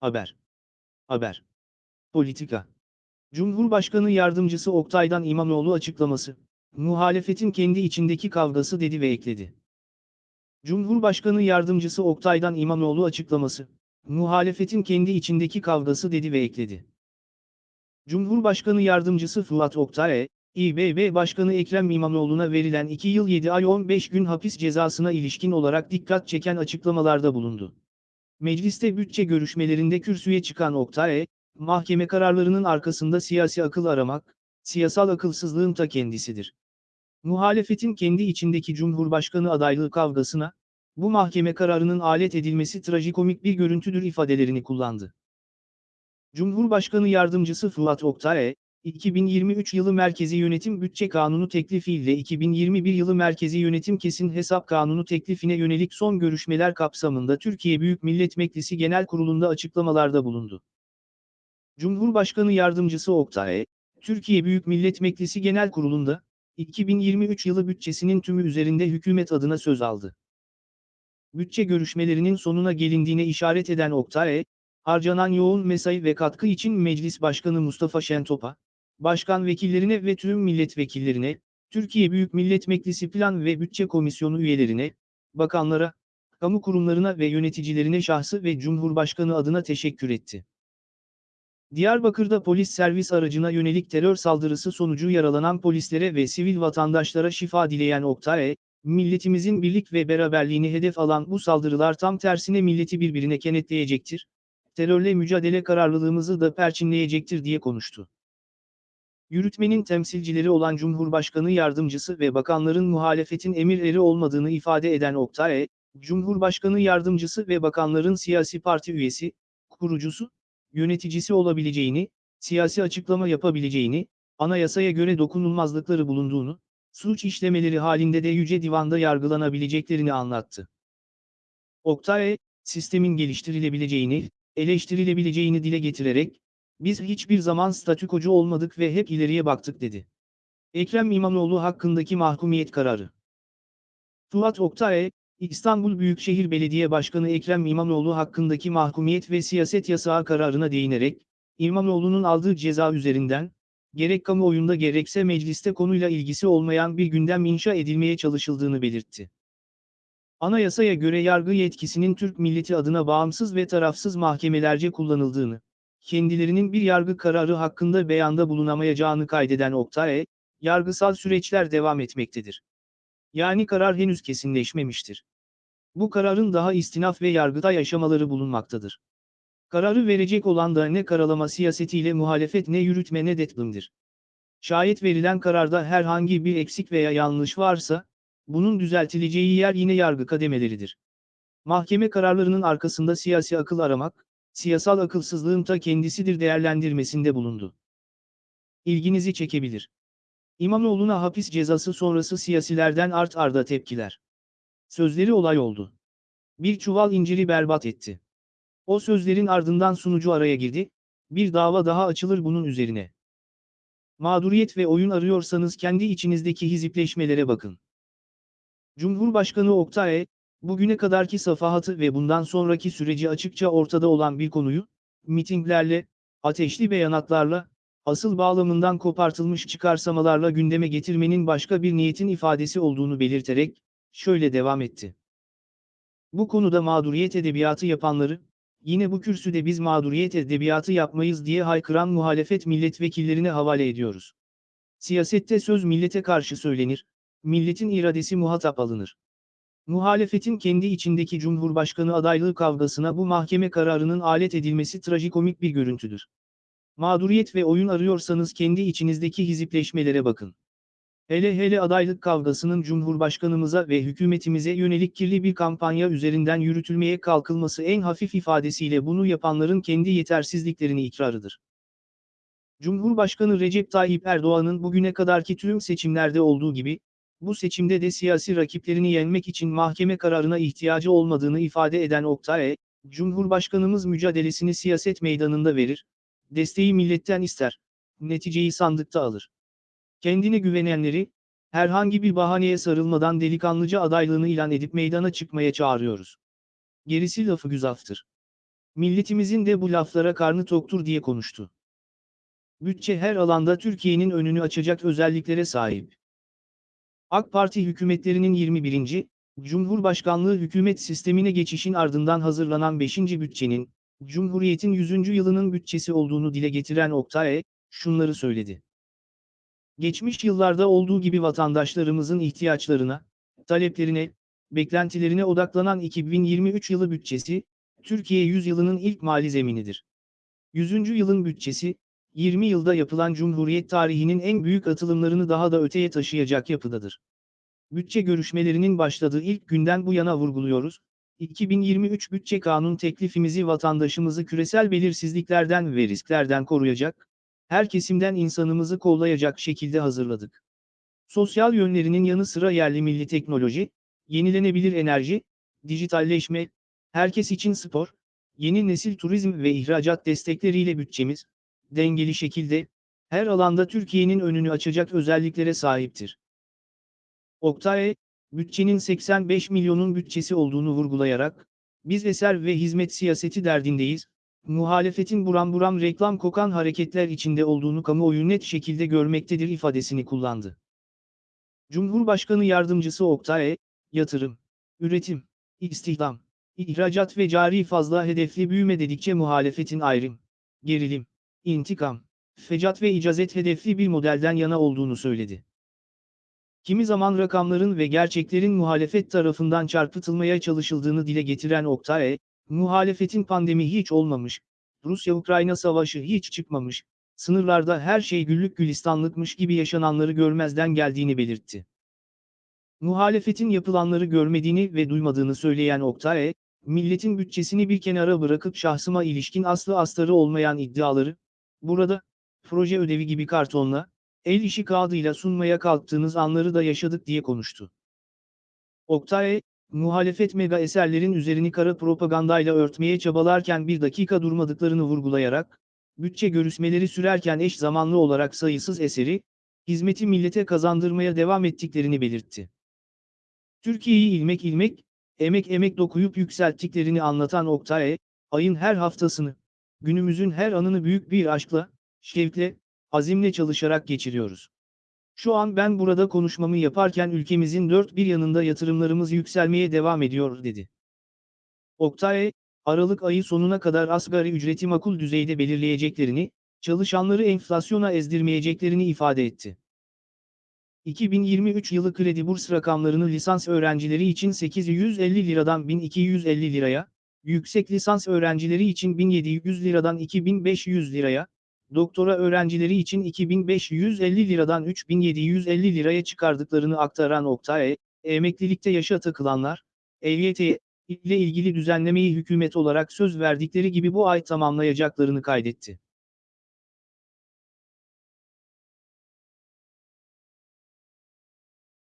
Haber. Haber. Politika. Cumhurbaşkanı Yardımcısı Oktay'dan İmamoğlu açıklaması. Muhalefetin kendi içindeki kavgası dedi ve ekledi. Cumhurbaşkanı Yardımcısı Oktay'dan İmamoğlu açıklaması. Muhalefetin kendi içindeki kavgası dedi ve ekledi. Cumhurbaşkanı Yardımcısı Fuat Oktay, İBB Başkanı Ekrem İmamoğlu'na verilen 2 yıl 7 ay 15 gün hapis cezasına ilişkin olarak dikkat çeken açıklamalarda bulundu. Mecliste bütçe görüşmelerinde kürsüye çıkan Oktay, mahkeme kararlarının arkasında siyasi akıl aramak, siyasal akılsızlığın ta kendisidir. Muhalefetin kendi içindeki Cumhurbaşkanı adaylığı kavgasına, bu mahkeme kararının alet edilmesi trajikomik bir görüntüdür ifadelerini kullandı. Cumhurbaşkanı Yardımcısı Fuat Oktay, 2023 yılı Merkezi Yönetim Bütçe Kanunu teklifiyle 2021 yılı Merkezi Yönetim Kesin Hesap Kanunu teklifine yönelik son görüşmeler kapsamında Türkiye Büyük Millet Meclisi Genel Kurulu'nda açıklamalarda bulundu. Cumhurbaşkanı Yardımcısı Oktay, Türkiye Büyük Millet Meclisi Genel Kurulu'nda, 2023 yılı bütçesinin tümü üzerinde hükümet adına söz aldı. Bütçe görüşmelerinin sonuna gelindiğine işaret eden Oktay, harcanan yoğun mesai ve katkı için Meclis Başkanı Mustafa Şentop'a, başkan vekillerine ve tüm milletvekillerine, Türkiye Büyük Millet Meclisi Plan ve Bütçe Komisyonu üyelerine, bakanlara, kamu kurumlarına ve yöneticilerine şahsı ve Cumhurbaşkanı adına teşekkür etti. Diyarbakır'da polis servis aracına yönelik terör saldırısı sonucu yaralanan polislere ve sivil vatandaşlara şifa dileyen Oktay, milletimizin birlik ve beraberliğini hedef alan bu saldırılar tam tersine milleti birbirine kenetleyecektir, terörle mücadele kararlılığımızı da perçinleyecektir diye konuştu. Yürütmenin temsilcileri olan Cumhurbaşkanı Yardımcısı ve bakanların muhalefetin emirleri olmadığını ifade eden Oktay, Cumhurbaşkanı Yardımcısı ve bakanların siyasi parti üyesi, kurucusu, yöneticisi olabileceğini, siyasi açıklama yapabileceğini, anayasaya göre dokunulmazlıkları bulunduğunu, suç işlemeleri halinde de Yüce Divan'da yargılanabileceklerini anlattı. Oktay, sistemin geliştirilebileceğini, eleştirilebileceğini dile getirerek, biz hiçbir zaman statükocu olmadık ve hep ileriye baktık dedi. Ekrem İmamoğlu hakkındaki mahkumiyet kararı. Fuat Oktay, İstanbul Büyükşehir Belediye Başkanı Ekrem İmamoğlu hakkındaki mahkumiyet ve siyaset yasağı kararına değinerek, İmamoğlu'nun aldığı ceza üzerinden, gerek kamuoyunda gerekse mecliste konuyla ilgisi olmayan bir gündem inşa edilmeye çalışıldığını belirtti. Anayasaya göre yargı yetkisinin Türk milleti adına bağımsız ve tarafsız mahkemelerce kullanıldığını, kendilerinin bir yargı kararı hakkında beyanda bulunamayacağını kaydeden Oktay, yargısal süreçler devam etmektedir. Yani karar henüz kesinleşmemiştir. Bu kararın daha istinaf ve yargıtay aşamaları bulunmaktadır. Kararı verecek olan da ne karalama siyasetiyle muhalefet ne yürütme ne detlımdır. Şayet verilen kararda herhangi bir eksik veya yanlış varsa, bunun düzeltileceği yer yine yargı kademeleridir. Mahkeme kararlarının arkasında siyasi akıl aramak, siyasal akılsızlığın ta kendisidir değerlendirmesinde bulundu. İlginizi çekebilir. İmamoğlu'na hapis cezası sonrası siyasilerden art arda tepkiler. Sözleri olay oldu. Bir çuval inciri berbat etti. O sözlerin ardından sunucu araya girdi, bir dava daha açılır bunun üzerine. Mağduriyet ve oyun arıyorsanız kendi içinizdeki hizipleşmelere bakın. Cumhurbaşkanı Oktay, bugüne kadarki safahatı ve bundan sonraki süreci açıkça ortada olan bir konuyu, mitinglerle, ateşli beyanatlarla, asıl bağlamından kopartılmış çıkarsamalarla gündeme getirmenin başka bir niyetin ifadesi olduğunu belirterek, şöyle devam etti. Bu konuda mağduriyet edebiyatı yapanları, yine bu kürsüde biz mağduriyet edebiyatı yapmayız diye haykıran muhalefet milletvekillerine havale ediyoruz. Siyasette söz millete karşı söylenir, milletin iradesi muhatap alınır. Muhalefetin kendi içindeki Cumhurbaşkanı adaylığı kavgasına bu mahkeme kararının alet edilmesi trajikomik bir görüntüdür. Mağduriyet ve oyun arıyorsanız kendi içinizdeki hizipleşmelere bakın. Hele hele adaylık kavgasının Cumhurbaşkanımıza ve hükümetimize yönelik kirli bir kampanya üzerinden yürütülmeye kalkılması en hafif ifadesiyle bunu yapanların kendi yetersizliklerini ikrarıdır. Cumhurbaşkanı Recep Tayyip Erdoğan'ın bugüne kadarki tüm seçimlerde olduğu gibi, bu seçimde de siyasi rakiplerini yenmek için mahkeme kararına ihtiyacı olmadığını ifade eden Oktay, Cumhurbaşkanımız mücadelesini siyaset meydanında verir, desteği milletten ister, neticeyi sandıkta alır. Kendine güvenenleri, herhangi bir bahaneye sarılmadan delikanlıca adaylığını ilan edip meydana çıkmaya çağırıyoruz. Gerisi lafı güzaftır. Milletimizin de bu laflara karnı toktur diye konuştu. Bütçe her alanda Türkiye'nin önünü açacak özelliklere sahip. AK Parti hükümetlerinin 21. Cumhurbaşkanlığı hükümet sistemine geçişin ardından hazırlanan 5. bütçenin, Cumhuriyet'in 100. yılının bütçesi olduğunu dile getiren Oktay, şunları söyledi. Geçmiş yıllarda olduğu gibi vatandaşlarımızın ihtiyaçlarına, taleplerine, beklentilerine odaklanan 2023 yılı bütçesi, Türkiye 100 yılının ilk mali zeminidir. 100. yılın bütçesi, 20 yılda yapılan Cumhuriyet tarihinin en büyük atılımlarını daha da öteye taşıyacak yapıdadır. Bütçe görüşmelerinin başladığı ilk günden bu yana vurguluyoruz, 2023 bütçe kanun teklifimizi vatandaşımızı küresel belirsizliklerden ve risklerden koruyacak, her kesimden insanımızı kollayacak şekilde hazırladık. Sosyal yönlerinin yanı sıra yerli milli teknoloji, yenilenebilir enerji, dijitalleşme, herkes için spor, yeni nesil turizm ve ihracat destekleriyle bütçemiz, dengeli şekilde, her alanda Türkiye'nin önünü açacak özelliklere sahiptir. Oktay, bütçenin 85 milyonun bütçesi olduğunu vurgulayarak, biz eser ve hizmet siyaseti derdindeyiz, muhalefetin buram buram reklam kokan hareketler içinde olduğunu kamuoyu net şekilde görmektedir ifadesini kullandı. Cumhurbaşkanı Yardımcısı Oktay, yatırım, üretim, istihdam, ihracat ve cari fazla hedefli büyüme dedikçe muhalefetin ayrım, gerilim, intikam, fecat ve icazet hedefli bir modelden yana olduğunu söyledi. Kimi zaman rakamların ve gerçeklerin muhalefet tarafından çarpıtılmaya çalışıldığını dile getiren Oktay, muhalefetin pandemi hiç olmamış, Rusya-Ukrayna savaşı hiç çıkmamış, sınırlarda her şey güllük gülistanlıkmış gibi yaşananları görmezden geldiğini belirtti. Muhalefetin yapılanları görmediğini ve duymadığını söyleyen Oktay, milletin bütçesini bir kenara bırakıp şahsıma ilişkin aslı astarı olmayan iddiaları, burada, proje ödevi gibi kartonla, el işi kağıdıyla sunmaya kalktığınız anları da yaşadık diye konuştu. Oktay, muhalefet mega eserlerin üzerini kara propagandayla örtmeye çabalarken bir dakika durmadıklarını vurgulayarak, bütçe görüşmeleri sürerken eş zamanlı olarak sayısız eseri, hizmeti millete kazandırmaya devam ettiklerini belirtti. Türkiye'yi ilmek ilmek, emek emek dokuyup yükselttiklerini anlatan Oktay, ayın her haftasını, günümüzün her anını büyük bir aşkla, şevkle, azimle çalışarak geçiriyoruz. Şu an ben burada konuşmamı yaparken ülkemizin dört bir yanında yatırımlarımız yükselmeye devam ediyor dedi. Oktay, Aralık ayı sonuna kadar asgari ücreti makul düzeyde belirleyeceklerini, çalışanları enflasyona ezdirmeyeceklerini ifade etti. 2023 yılı kredi burs rakamlarını lisans öğrencileri için 850 liradan 1250 liraya, yüksek lisans öğrencileri için 1700 liradan 2500 liraya, doktora öğrencileri için 2550 liradan 3750 liraya çıkardıklarını aktaran Oktay, emeklilikte yaşa takılanlar, EYT ile ilgili düzenlemeyi hükümet olarak söz verdikleri gibi bu ay tamamlayacaklarını kaydetti.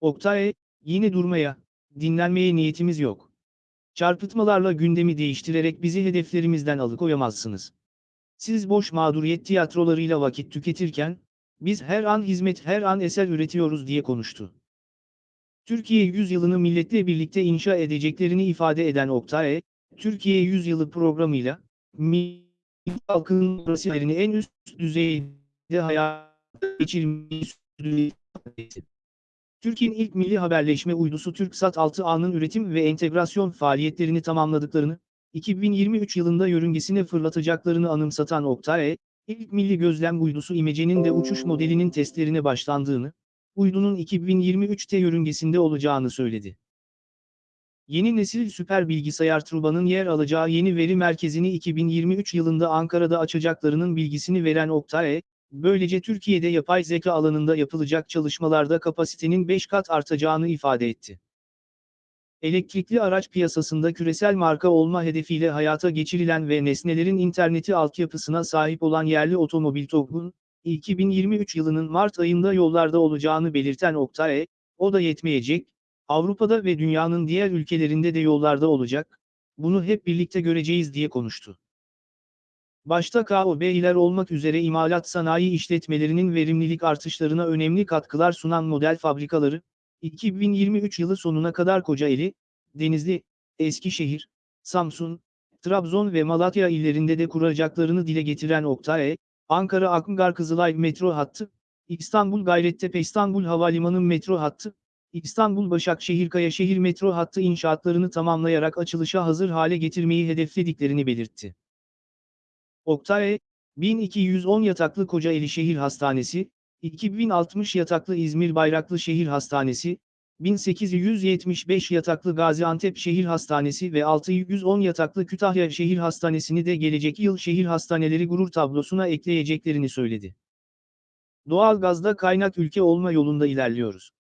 Oktay, yine durmaya, dinlenmeye niyetimiz yok. Çarpıtmalarla gündemi değiştirerek bizi hedeflerimizden alıkoyamazsınız. Siz boş mağduriyet tiyatrolarıyla vakit tüketirken, biz her an hizmet her an eser üretiyoruz diye konuştu. Türkiye yüzyılını milletle birlikte inşa edeceklerini ifade eden Oktay, Türkiye yüzyılı programıyla, halkın demokrasilerini en üst düzeyde hayata geçirmeyi sürdürdü. Türkiye'nin ilk milli haberleşme uydusu TürkSat 6A'nın üretim ve entegrasyon faaliyetlerini tamamladıklarını, 2023 yılında yörüngesine fırlatacaklarını anımsatan Oktay, ilk milli gözlem uydusu İmece'nin de uçuş modelinin testlerine başlandığını, uydunun 2023'te yörüngesinde olacağını söyledi. Yeni nesil süper bilgisayar Truba'nın yer alacağı yeni veri merkezini 2023 yılında Ankara'da açacaklarının bilgisini veren Oktay, böylece Türkiye'de yapay zeka alanında yapılacak çalışmalarda kapasitenin 5 kat artacağını ifade etti. Elektrikli araç piyasasında küresel marka olma hedefiyle hayata geçirilen ve nesnelerin interneti altyapısına sahip olan yerli otomobil TOG'un, 2023 yılının Mart ayında yollarda olacağını belirten Oktay, o da yetmeyecek, Avrupa'da ve dünyanın diğer ülkelerinde de yollarda olacak, bunu hep birlikte göreceğiz diye konuştu. Başta KOBİ'ler olmak üzere imalat sanayi işletmelerinin verimlilik artışlarına önemli katkılar sunan model fabrikaları, 2023 yılı sonuna kadar Kocaeli, Denizli, Eskişehir, Samsun, Trabzon ve Malatya illerinde de kuracaklarını dile getiren Oktay, Ankara Akıngar Kızılay metro hattı, İstanbul Gayrettepe İstanbul Havalimanı metro hattı, İstanbul Başakşehir Kayaşehir metro hattı inşaatlarını tamamlayarak açılışa hazır hale getirmeyi hedeflediklerini belirtti. Oktay, 1210 yataklı Kocaeli Şehir Hastanesi, 2060 yataklı İzmir Bayraklı Şehir Hastanesi, 1875 yataklı Gaziantep Şehir Hastanesi ve 610 yataklı Kütahya Şehir Hastanesi'ni de gelecek yıl şehir hastaneleri gurur tablosuna ekleyeceklerini söyledi. Doğal gazda kaynak ülke olma yolunda ilerliyoruz.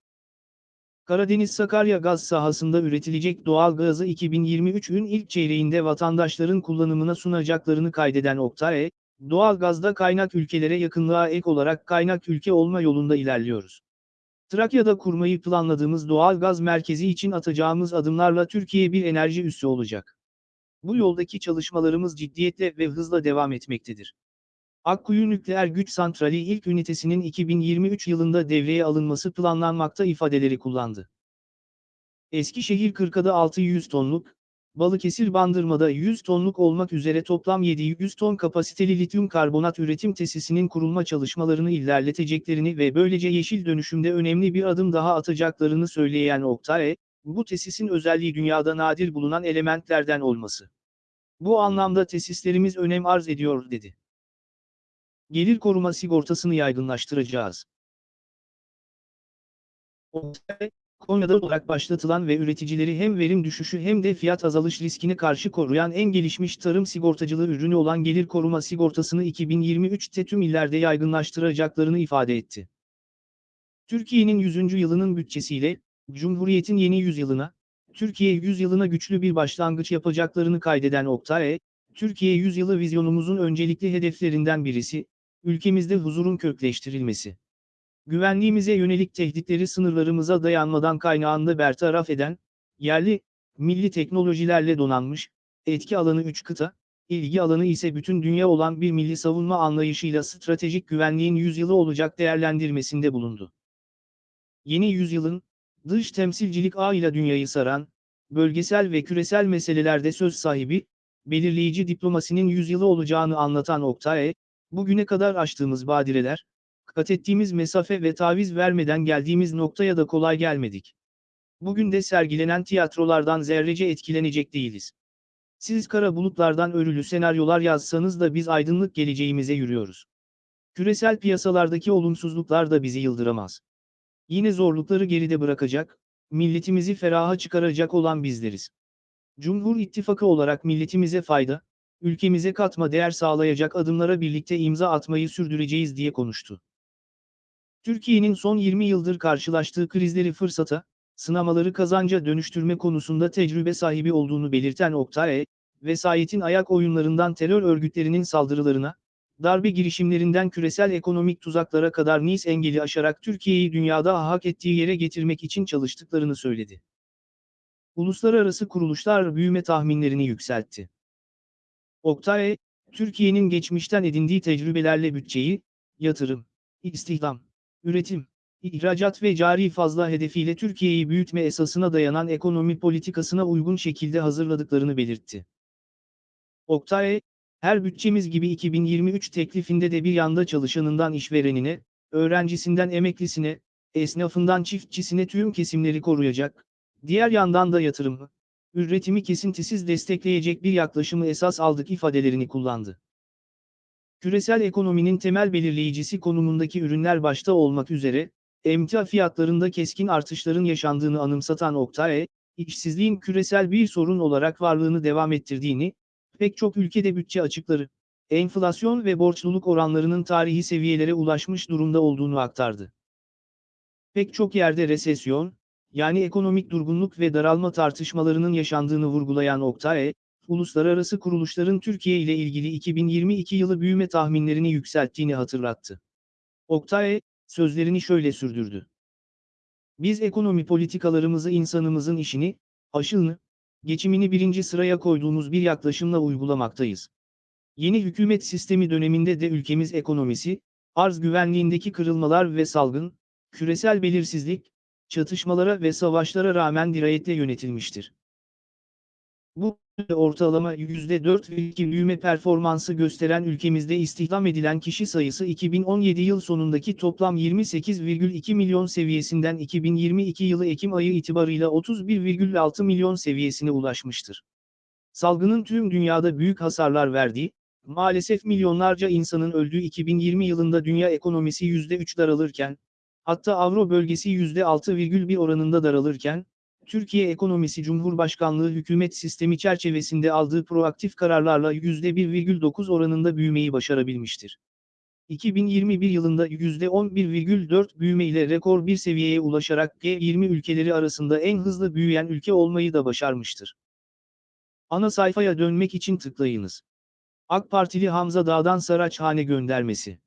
Karadeniz-Sakarya gaz sahasında üretilecek doğal gazı 2023'ün ilk çeyreğinde vatandaşların kullanımına sunacaklarını kaydeden Oktay, doğal gazda kaynak ülkelere yakınlığa ek olarak kaynak ülke olma yolunda ilerliyoruz. Trakya'da kurmayı planladığımız doğal gaz merkezi için atacağımız adımlarla Türkiye bir enerji üssü olacak. Bu yoldaki çalışmalarımız ciddiyetle ve hızla devam etmektedir. Akkuyu Nükleer Güç Santrali ilk ünitesinin 2023 yılında devreye alınması planlanmakta ifadeleri kullandı. Eskişehir 40'da 600 tonluk, Balıkesir Bandırma'da 100 tonluk olmak üzere toplam 700 ton kapasiteli lityum karbonat üretim tesisinin kurulma çalışmalarını ilerleteceklerini ve böylece yeşil dönüşümde önemli bir adım daha atacaklarını söyleyen Oktay, bu tesisin özelliği dünyada nadir bulunan elementlerden olması. Bu anlamda tesislerimiz önem arz ediyor dedi. Gelir koruma sigortasını yaygınlaştıracağız. Konya'da olarak başlatılan ve üreticileri hem verim düşüşü hem de fiyat azalış riskini karşı koruyan en gelişmiş tarım sigortacılığı ürünü olan gelir koruma sigortasını 2023'te tüm illerde yaygınlaştıracaklarını ifade etti. Türkiye'nin 100. yılının bütçesiyle, Cumhuriyet'in yeni yüzyılına, Türkiye yüzyılına güçlü bir başlangıç yapacaklarını kaydeden Oktay, Türkiye yüzyılı vizyonumuzun öncelikli hedeflerinden birisi, ülkemizde huzurun kökleştirilmesi. Güvenliğimize yönelik tehditleri sınırlarımıza dayanmadan kaynağında bertaraf eden, yerli, milli teknolojilerle donanmış, etki alanı 3 kıta, ilgi alanı ise bütün dünya olan bir milli savunma anlayışıyla stratejik güvenliğin yüzyılı olacak değerlendirmesinde bulundu. Yeni yüzyılın, dış temsilcilik ağıyla dünyayı saran, bölgesel ve küresel meselelerde söz sahibi, belirleyici diplomasinin yüzyılı olacağını anlatan Oktay, bugüne kadar aştığımız badireler, kat ettiğimiz mesafe ve taviz vermeden geldiğimiz noktaya da kolay gelmedik. Bugün de sergilenen tiyatrolardan zerrece etkilenecek değiliz. Siz kara bulutlardan örülü senaryolar yazsanız da biz aydınlık geleceğimize yürüyoruz. Küresel piyasalardaki olumsuzluklar da bizi yıldıramaz. Yine zorlukları geride bırakacak, milletimizi feraha çıkaracak olan bizleriz. Cumhur İttifakı olarak milletimize fayda, ülkemize katma değer sağlayacak adımlara birlikte imza atmayı sürdüreceğiz diye konuştu. Türkiye'nin son 20 yıldır karşılaştığı krizleri fırsata, sınamaları kazanca dönüştürme konusunda tecrübe sahibi olduğunu belirten Oktay, vesayetin ayak oyunlarından terör örgütlerinin saldırılarına, darbe girişimlerinden küresel ekonomik tuzaklara kadar Nice engeli aşarak Türkiye'yi dünyada hak ettiği yere getirmek için çalıştıklarını söyledi. Uluslararası kuruluşlar büyüme tahminlerini yükseltti. Oktay, Türkiye'nin geçmişten edindiği tecrübelerle bütçeyi, yatırım, istihdam, üretim, ihracat ve cari fazla hedefiyle Türkiye'yi büyütme esasına dayanan ekonomi politikasına uygun şekilde hazırladıklarını belirtti. Oktay, her bütçemiz gibi 2023 teklifinde de bir yanda çalışanından işverenine, öğrencisinden emeklisine, esnafından çiftçisine tüm kesimleri koruyacak, diğer yandan da yatırımı, üretimi kesintisiz destekleyecek bir yaklaşımı esas aldık ifadelerini kullandı. Küresel ekonominin temel belirleyicisi konumundaki ürünler başta olmak üzere, emtia fiyatlarında keskin artışların yaşandığını anımsatan Oktay, işsizliğin küresel bir sorun olarak varlığını devam ettirdiğini, pek çok ülkede bütçe açıkları, enflasyon ve borçluluk oranlarının tarihi seviyelere ulaşmış durumda olduğunu aktardı. Pek çok yerde resesyon, yani ekonomik durgunluk ve daralma tartışmalarının yaşandığını vurgulayan Oktay, uluslararası kuruluşların Türkiye ile ilgili 2022 yılı büyüme tahminlerini yükselttiğini hatırlattı. Oktay, sözlerini şöyle sürdürdü. Biz ekonomi politikalarımızı insanımızın işini, aşılını, geçimini birinci sıraya koyduğumuz bir yaklaşımla uygulamaktayız. Yeni hükümet sistemi döneminde de ülkemiz ekonomisi, arz güvenliğindeki kırılmalar ve salgın, küresel belirsizlik, çatışmalara ve savaşlara rağmen dirayetle yönetilmiştir. Bu, ortalama %4,2 büyüme performansı gösteren ülkemizde istihdam edilen kişi sayısı 2017 yıl sonundaki toplam 28,2 milyon seviyesinden 2022 yılı Ekim ayı itibarıyla 31,6 milyon seviyesine ulaşmıştır. Salgının tüm dünyada büyük hasarlar verdiği, maalesef milyonlarca insanın öldüğü 2020 yılında dünya ekonomisi %3 daralırken, hatta Avro bölgesi %6,1 oranında daralırken, Türkiye Ekonomisi Cumhurbaşkanlığı hükümet sistemi çerçevesinde aldığı proaktif kararlarla %1,9 oranında büyümeyi başarabilmiştir. 2021 yılında %11,4 büyüme ile rekor bir seviyeye ulaşarak G20 ülkeleri arasında en hızlı büyüyen ülke olmayı da başarmıştır. Ana sayfaya dönmek için tıklayınız. AK Partili Hamza Dağ'dan Saraçhane göndermesi.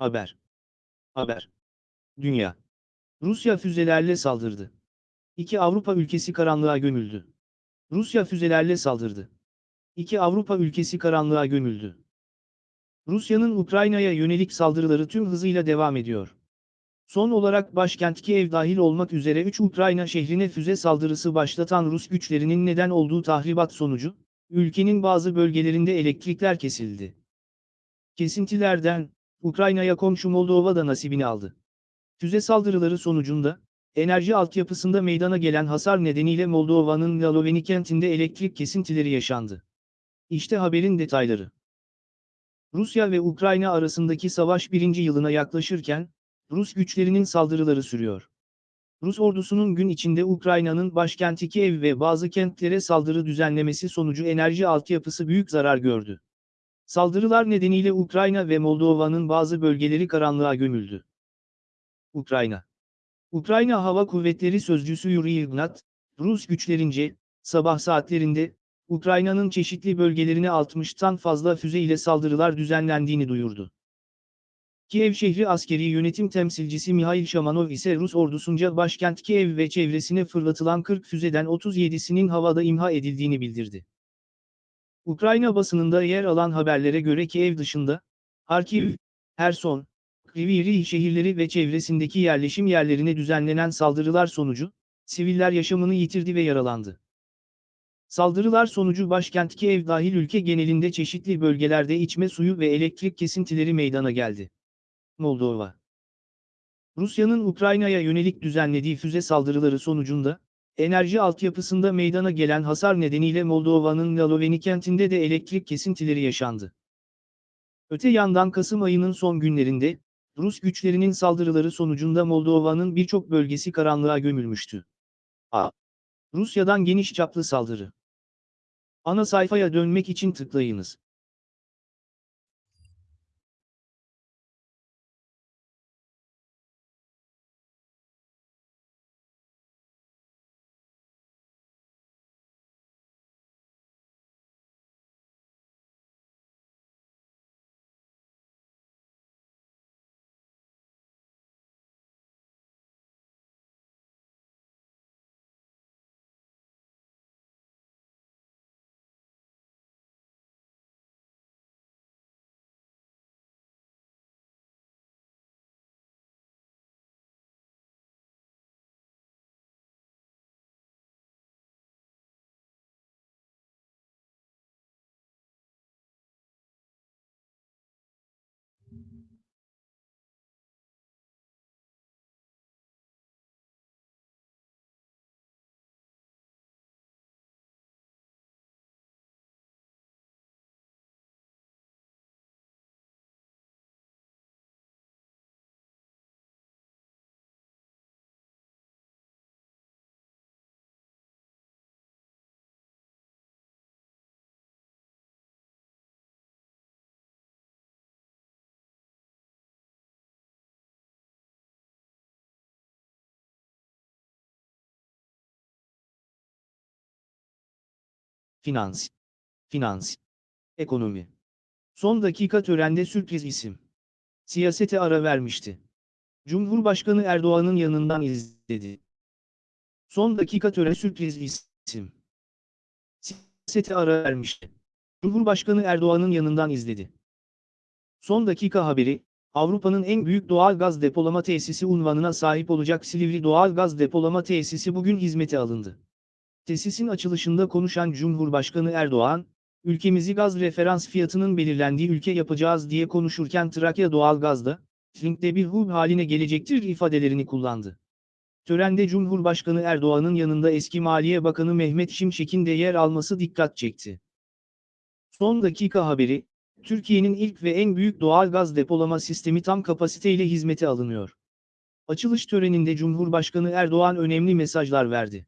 Haber. Haber. Dünya. Rusya füzelerle saldırdı. İki Avrupa ülkesi karanlığa gömüldü. Rusya füzelerle saldırdı. İki Avrupa ülkesi karanlığa gömüldü. Rusya'nın Ukrayna'ya yönelik saldırıları tüm hızıyla devam ediyor. Son olarak başkent Kiev dahil olmak üzere 3 Ukrayna şehrine füze saldırısı başlatan Rus güçlerinin neden olduğu tahribat sonucu, ülkenin bazı bölgelerinde elektrikler kesildi. Kesintilerden, Ukrayna'ya komşu Moldova da nasibini aldı. Füze saldırıları sonucunda, enerji altyapısında meydana gelen hasar nedeniyle Moldova'nın Laloveni kentinde elektrik kesintileri yaşandı. İşte haberin detayları. Rusya ve Ukrayna arasındaki savaş birinci yılına yaklaşırken, Rus güçlerinin saldırıları sürüyor. Rus ordusunun gün içinde Ukrayna'nın başkenti Kiev ve bazı kentlere saldırı düzenlemesi sonucu enerji altyapısı büyük zarar gördü. Saldırılar nedeniyle Ukrayna ve Moldova'nın bazı bölgeleri karanlığa gömüldü. Ukrayna Ukrayna Hava Kuvvetleri Sözcüsü Yuri Ignat, Rus güçlerince, sabah saatlerinde, Ukrayna'nın çeşitli bölgelerine 60'tan fazla füze ile saldırılar düzenlendiğini duyurdu. Kiev şehri askeri yönetim temsilcisi Mihail Shamanov ise Rus ordusunca başkent Kiev ve çevresine fırlatılan 40 füzeden 37'sinin havada imha edildiğini bildirdi. Ukrayna basınında yer alan haberlere göre Kiev dışında, Harkiv, Herson, Kriviri şehirleri ve çevresindeki yerleşim yerlerine düzenlenen saldırılar sonucu, siviller yaşamını yitirdi ve yaralandı. Saldırılar sonucu başkent Kiev dahil ülke genelinde çeşitli bölgelerde içme suyu ve elektrik kesintileri meydana geldi. Moldova Rusya'nın Ukrayna'ya yönelik düzenlediği füze saldırıları sonucunda, enerji altyapısında meydana gelen hasar nedeniyle Moldova'nın Laloveni kentinde de elektrik kesintileri yaşandı. Öte yandan Kasım ayının son günlerinde, Rus güçlerinin saldırıları sonucunda Moldova'nın birçok bölgesi karanlığa gömülmüştü. A. Rusya'dan geniş çaplı saldırı. Ana sayfaya dönmek için tıklayınız. Finans, finans, ekonomi. Son dakika törende sürpriz isim. Siyasete ara vermişti. Cumhurbaşkanı Erdoğan'ın yanından izledi. Son dakika tören sürpriz isim. Siyasete ara vermişti. Cumhurbaşkanı Erdoğan'ın yanından izledi. Son dakika haberi, Avrupa'nın en büyük doğal gaz depolama tesisi unvanına sahip olacak Silivri Doğal Gaz Depolama Tesisi bugün hizmete alındı. Tesisin açılışında konuşan Cumhurbaşkanı Erdoğan, ülkemizi gaz referans fiyatının belirlendiği ülke yapacağız diye konuşurken Trakya Doğalgaz'da, linkte bir hub haline gelecektir ifadelerini kullandı. Törende Cumhurbaşkanı Erdoğan'ın yanında eski Maliye Bakanı Mehmet Şimşek'in de yer alması dikkat çekti. Son dakika haberi, Türkiye'nin ilk ve en büyük doğal gaz depolama sistemi tam kapasiteyle hizmete alınıyor. Açılış töreninde Cumhurbaşkanı Erdoğan önemli mesajlar verdi.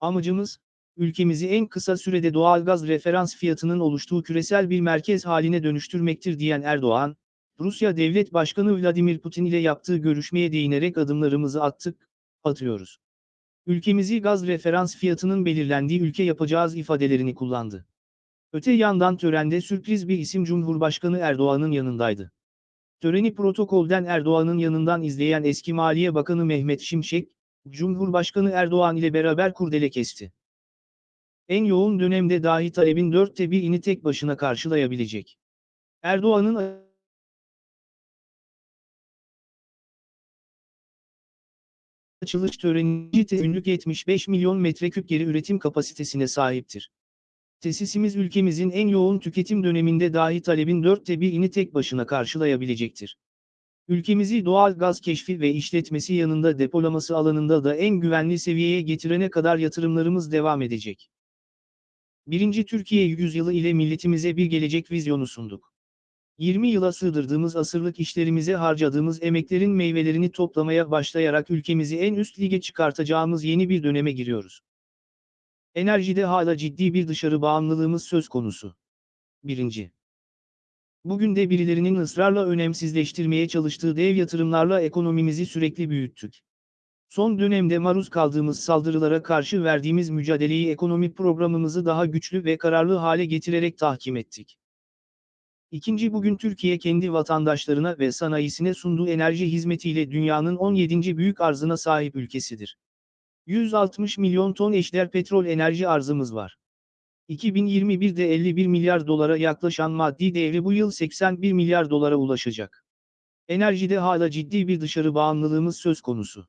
Amacımız, ülkemizi en kısa sürede doğal gaz referans fiyatının oluştuğu küresel bir merkez haline dönüştürmektir diyen Erdoğan, Rusya Devlet Başkanı Vladimir Putin ile yaptığı görüşmeye değinerek adımlarımızı attık, atıyoruz. Ülkemizi gaz referans fiyatının belirlendiği ülke yapacağız ifadelerini kullandı. Öte yandan törende sürpriz bir isim Cumhurbaşkanı Erdoğan'ın yanındaydı. Töreni protokolden Erdoğan'ın yanından izleyen eski Maliye Bakanı Mehmet Şimşek, Cumhurbaşkanı Erdoğan ile beraber kurdele kesti. En yoğun dönemde dahi talebin dörtte birini tek başına karşılayabilecek. Erdoğan'ın açılış töreni günlük 75 milyon metreküp geri üretim kapasitesine sahiptir. Tesisimiz ülkemizin en yoğun tüketim döneminde dahi talebin dörtte birini tek başına karşılayabilecektir. Ülkemizi doğal gaz keşfi ve işletmesi yanında depolaması alanında da en güvenli seviyeye getirene kadar yatırımlarımız devam edecek. Birinci Türkiye yüzyılı ile milletimize bir gelecek vizyonu sunduk. 20 yıla sığdırdığımız asırlık işlerimize harcadığımız emeklerin meyvelerini toplamaya başlayarak ülkemizi en üst lige çıkartacağımız yeni bir döneme giriyoruz. Enerjide hala ciddi bir dışarı bağımlılığımız söz konusu. 1. Bugün de birilerinin ısrarla önemsizleştirmeye çalıştığı dev yatırımlarla ekonomimizi sürekli büyüttük. Son dönemde maruz kaldığımız saldırılara karşı verdiğimiz mücadeleyi ekonomi programımızı daha güçlü ve kararlı hale getirerek tahkim ettik. İkinci bugün Türkiye kendi vatandaşlarına ve sanayisine sunduğu enerji hizmetiyle dünyanın 17. büyük arzına sahip ülkesidir. 160 milyon ton eşdeğer petrol enerji arzımız var. 2021'de 51 milyar dolara yaklaşan maddi değeri bu yıl 81 milyar dolara ulaşacak. Enerjide hala ciddi bir dışarı bağımlılığımız söz konusu.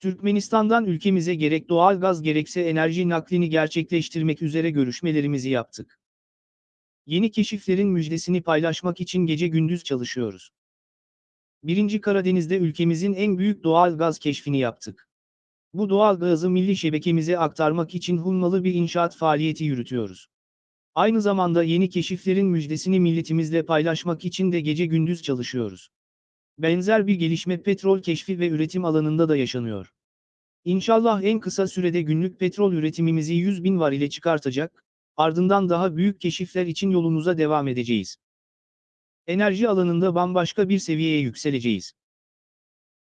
Türkmenistan'dan ülkemize gerek doğal gaz gerekse enerji naklini gerçekleştirmek üzere görüşmelerimizi yaptık. Yeni keşiflerin müjdesini paylaşmak için gece gündüz çalışıyoruz. Birinci Karadeniz'de ülkemizin en büyük doğal gaz keşfini yaptık. Bu doğal gazı milli şebekemize aktarmak için hummalı bir inşaat faaliyeti yürütüyoruz. Aynı zamanda yeni keşiflerin müjdesini milletimizle paylaşmak için de gece gündüz çalışıyoruz. Benzer bir gelişme petrol keşfi ve üretim alanında da yaşanıyor. İnşallah en kısa sürede günlük petrol üretimimizi 100 bin var ile çıkartacak, ardından daha büyük keşifler için yolumuza devam edeceğiz. Enerji alanında bambaşka bir seviyeye yükseleceğiz.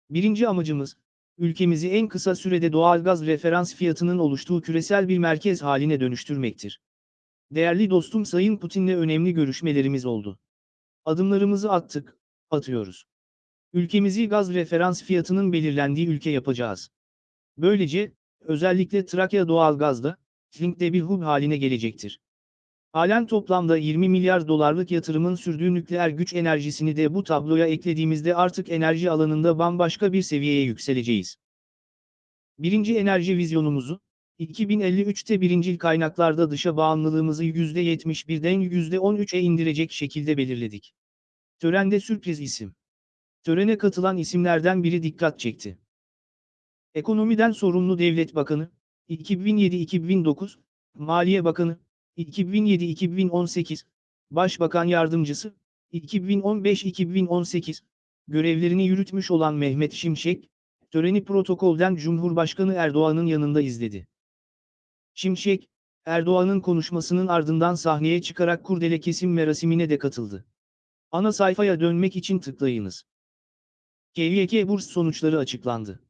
Birinci amacımız, ülkemizi en kısa sürede doğalgaz referans fiyatının oluştuğu küresel bir merkez haline dönüştürmektir. Değerli dostum Sayın Putin'le önemli görüşmelerimiz oldu. Adımlarımızı attık, atıyoruz. Ülkemizi gaz referans fiyatının belirlendiği ülke yapacağız. Böylece, özellikle Trakya doğalgazda, Link'te bir hub haline gelecektir. Halen toplamda 20 milyar dolarlık yatırımın sürdüğü nükleer güç enerjisini de bu tabloya eklediğimizde artık enerji alanında bambaşka bir seviyeye yükseleceğiz. Birinci enerji vizyonumuzu, 2053'te birincil kaynaklarda dışa bağımlılığımızı %71'den %13'e indirecek şekilde belirledik. Törende sürpriz isim. Törene katılan isimlerden biri dikkat çekti. Ekonomiden sorumlu devlet bakanı, 2007-2009, Maliye Bakanı, 2007-2018, Başbakan Yardımcısı, 2015-2018, görevlerini yürütmüş olan Mehmet Şimşek, töreni protokolden Cumhurbaşkanı Erdoğan'ın yanında izledi. Şimşek, Erdoğan'ın konuşmasının ardından sahneye çıkarak kurdele kesim merasimine de katıldı. Ana sayfaya dönmek için tıklayınız. KYK burs sonuçları açıklandı.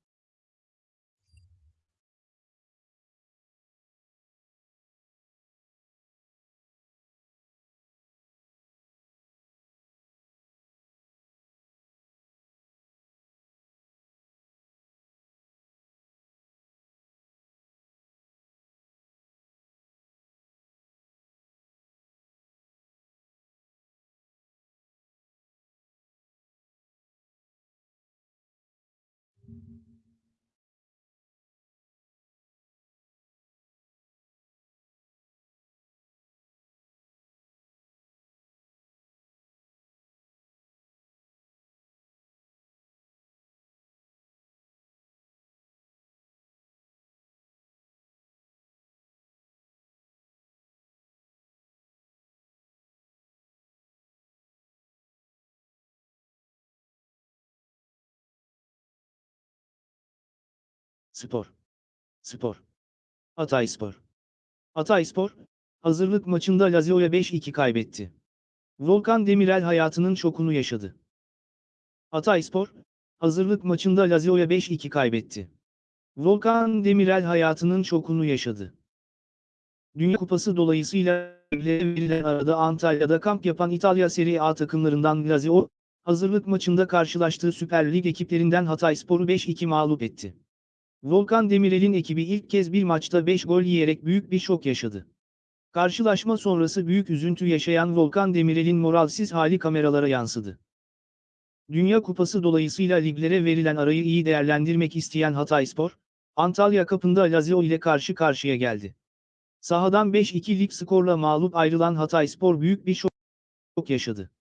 Spor. Spor. Hatayspor. Hatayspor, hazırlık maçında Lazio'ya 5-2 kaybetti. Volkan Demirel hayatının şokunu yaşadı. Hatayspor, hazırlık maçında Lazio'ya 5-2 kaybetti. Volkan Demirel hayatının şokunu yaşadı. Dünya Kupası dolayısıyla verilen arada Antalya'da kamp yapan İtalya Serie A takımlarından Lazio, hazırlık maçında karşılaştığı Süper Lig ekiplerinden Hatayspor'u 5-2 mağlup etti. Volkan Demirel'in ekibi ilk kez bir maçta 5 gol yiyerek büyük bir şok yaşadı. Karşılaşma sonrası büyük üzüntü yaşayan Volkan Demirel'in moralsiz hali kameralara yansıdı. Dünya Kupası dolayısıyla liglere verilen arayı iyi değerlendirmek isteyen Hatayspor, Antalya kapında Lazio ile karşı karşıya geldi. Sahadan 5-2'lik skorla mağlup ayrılan Hatayspor büyük bir şok yaşadı.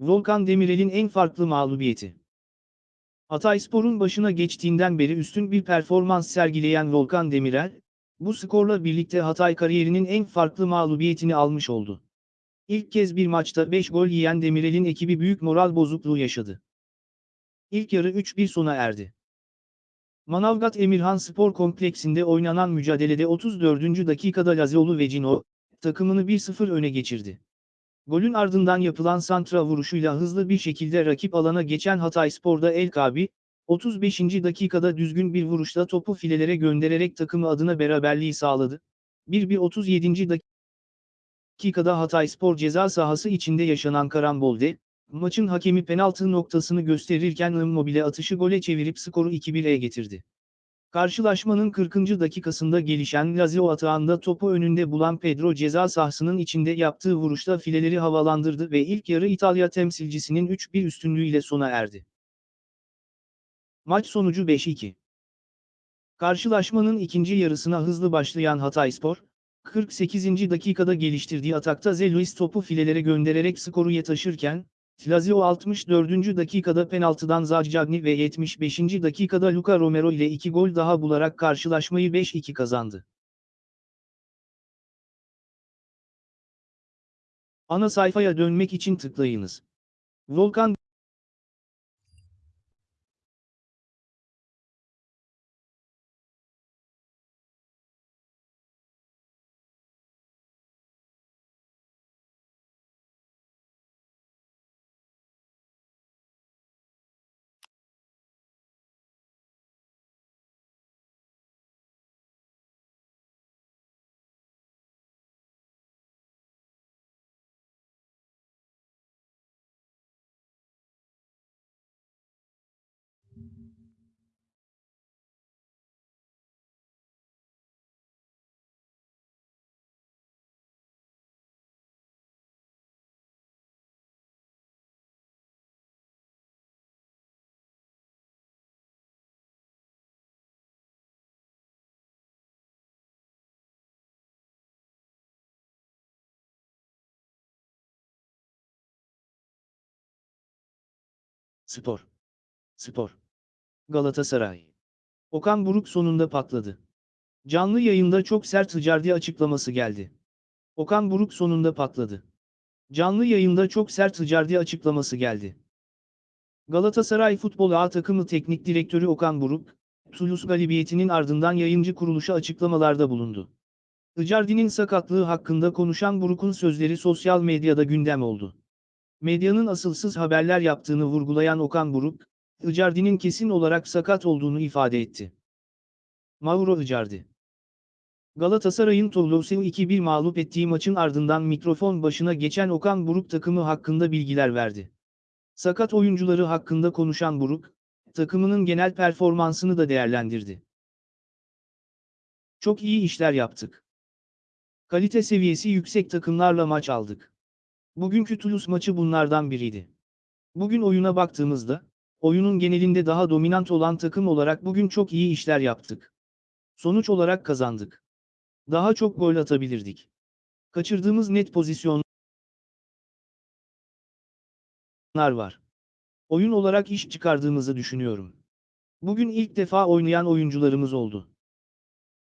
Volkan Demirel'in en farklı mağlubiyeti. Hatayspor'un başına geçtiğinden beri üstün bir performans sergileyen Volkan Demirel, bu skorla birlikte Hatay kariyerinin en farklı mağlubiyetini almış oldu. İlk kez bir maçta 5 gol yiyen Demirel'in ekibi büyük moral bozukluğu yaşadı. İlk yarı 3-1 sona erdi. Manavgat Emirhan Spor Kompleksinde oynanan mücadelede 34. dakikada Laziolu ve Cino, takımını 1-0 öne geçirdi. Golün ardından yapılan santra vuruşuyla hızlı bir şekilde rakip alana geçen Hatayspor'da El Kabi, 35. dakikada düzgün bir vuruşla topu filelere göndererek takımı adına beraberliği sağladı. 1-1 dakikada Hatayspor ceza sahası içinde yaşanan karambolde, maçın hakemi penaltı noktasını gösterirken Immobile atışı gole çevirip skoru 2-1'e getirdi. Karşılaşmanın 40. dakikasında gelişen Lazio atağında topu önünde bulan Pedro ceza sahasının içinde yaptığı vuruşla fileleri havalandırdı ve ilk yarı İtalya temsilcisinin 3-1 üstünlüğüyle sona erdi. Maç sonucu 5-2. Karşılaşmanın ikinci yarısına hızlı başlayan Hatayspor, 48. dakikada geliştirdiği atakta Zeluis topu filelere göndererek skoru taşırken, Lazio 64. dakikada penaltıdan Zaccagni ve 75. dakikada Luca Romero ile 2 gol daha bularak karşılaşmayı 5-2 kazandı. Ana sayfaya dönmek için tıklayınız. Volkan Spor. Spor. Galatasaray. Okan Buruk sonunda patladı. Canlı yayında çok sert Icardi açıklaması geldi. Okan Buruk sonunda patladı. Canlı yayında çok sert Icardi açıklaması geldi. Galatasaray Futbol A takımı teknik direktörü Okan Buruk, Toulouse galibiyetinin ardından yayıncı kuruluşa açıklamalarda bulundu. Icardi'nin sakatlığı hakkında konuşan Buruk'un sözleri sosyal medyada gündem oldu. Medyanın asılsız haberler yaptığını vurgulayan Okan Buruk, Icardi'nin kesin olarak sakat olduğunu ifade etti. Mauro Icardi Galatasaray'ın Toulouse'u 2-1 mağlup ettiği maçın ardından mikrofon başına geçen Okan Buruk takımı hakkında bilgiler verdi. Sakat oyuncuları hakkında konuşan Buruk, takımının genel performansını da değerlendirdi. Çok iyi işler yaptık. Kalite seviyesi yüksek takımlarla maç aldık. Bugünkü Toulouse maçı bunlardan biriydi. Bugün oyuna baktığımızda, oyunun genelinde daha dominant olan takım olarak bugün çok iyi işler yaptık. Sonuç olarak kazandık. Daha çok gol atabilirdik. Kaçırdığımız net pozisyonlar var. Oyun olarak iş çıkardığımızı düşünüyorum. Bugün ilk defa oynayan oyuncularımız oldu.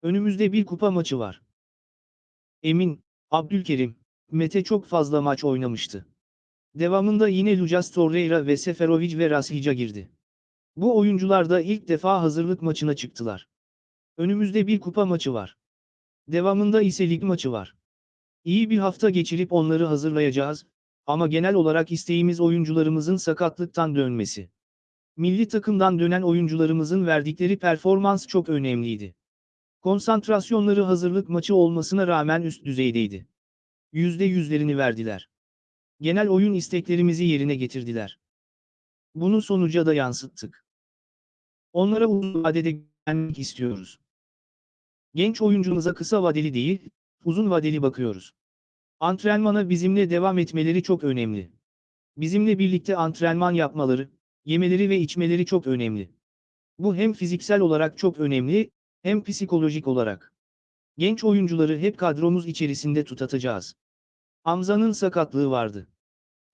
Önümüzde bir kupa maçı var. Emin, Abdülkerim, Mete çok fazla maç oynamıştı. Devamında yine Lucas Torreira ve Seferovic ve Rashica girdi. Bu oyuncular da ilk defa hazırlık maçına çıktılar. Önümüzde bir kupa maçı var. Devamında ise lig maçı var. İyi bir hafta geçirip onları hazırlayacağız, ama genel olarak isteğimiz oyuncularımızın sakatlıktan dönmesi. Milli takımdan dönen oyuncularımızın verdikleri performans çok önemliydi. Konsantrasyonları hazırlık maçı olmasına rağmen üst düzeydeydi. Yüzde yüzlerini verdiler. Genel oyun isteklerimizi yerine getirdiler. Bunu sonuca da yansıttık. Onlara uzun vadede güvenmek istiyoruz. Genç oyuncumuza kısa vadeli değil, uzun vadeli bakıyoruz. Antrenmana bizimle devam etmeleri çok önemli. Bizimle birlikte antrenman yapmaları, yemeleri ve içmeleri çok önemli. Bu hem fiziksel olarak çok önemli, hem psikolojik olarak. Genç oyuncuları hep kadromuz içerisinde tutatacağız. Hamza'nın sakatlığı vardı.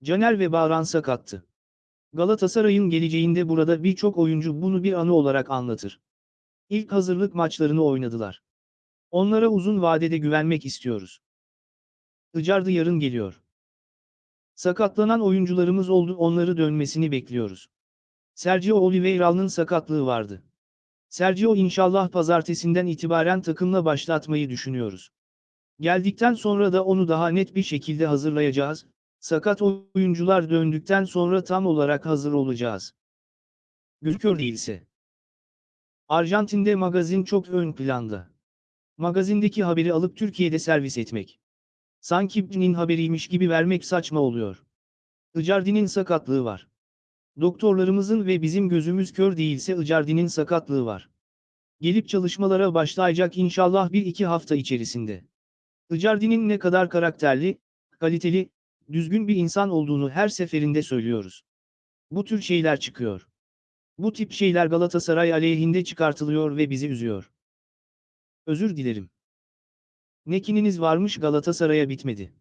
Caner ve Bağran sakattı. Galatasaray'ın geleceğinde burada birçok oyuncu bunu bir anı olarak anlatır. İlk hazırlık maçlarını oynadılar. Onlara uzun vadede güvenmek istiyoruz. Icardi yarın geliyor. Sakatlanan oyuncularımız oldu onları dönmesini bekliyoruz. Sergio Oliveira'nın sakatlığı vardı. Sergio inşallah pazartesinden itibaren takımla başlatmayı düşünüyoruz. Geldikten sonra da onu daha net bir şekilde hazırlayacağız. Sakat oyuncular döndükten sonra tam olarak hazır olacağız. Gülkör değilse. Arjantin'de magazin çok ön planda. Magazindeki haberi alıp Türkiye'de servis etmek. Sanki B'nin haberiymiş gibi vermek saçma oluyor. Icardi'nin sakatlığı var. Doktorlarımızın ve bizim gözümüz kör değilse Icardi'nin sakatlığı var. Gelip çalışmalara başlayacak inşallah bir iki hafta içerisinde. Icardi'nin ne kadar karakterli, kaliteli, düzgün bir insan olduğunu her seferinde söylüyoruz. Bu tür şeyler çıkıyor. Bu tip şeyler Galatasaray aleyhinde çıkartılıyor ve bizi üzüyor. Özür dilerim. Ne kininiz varmış Galatasaray'a bitmedi.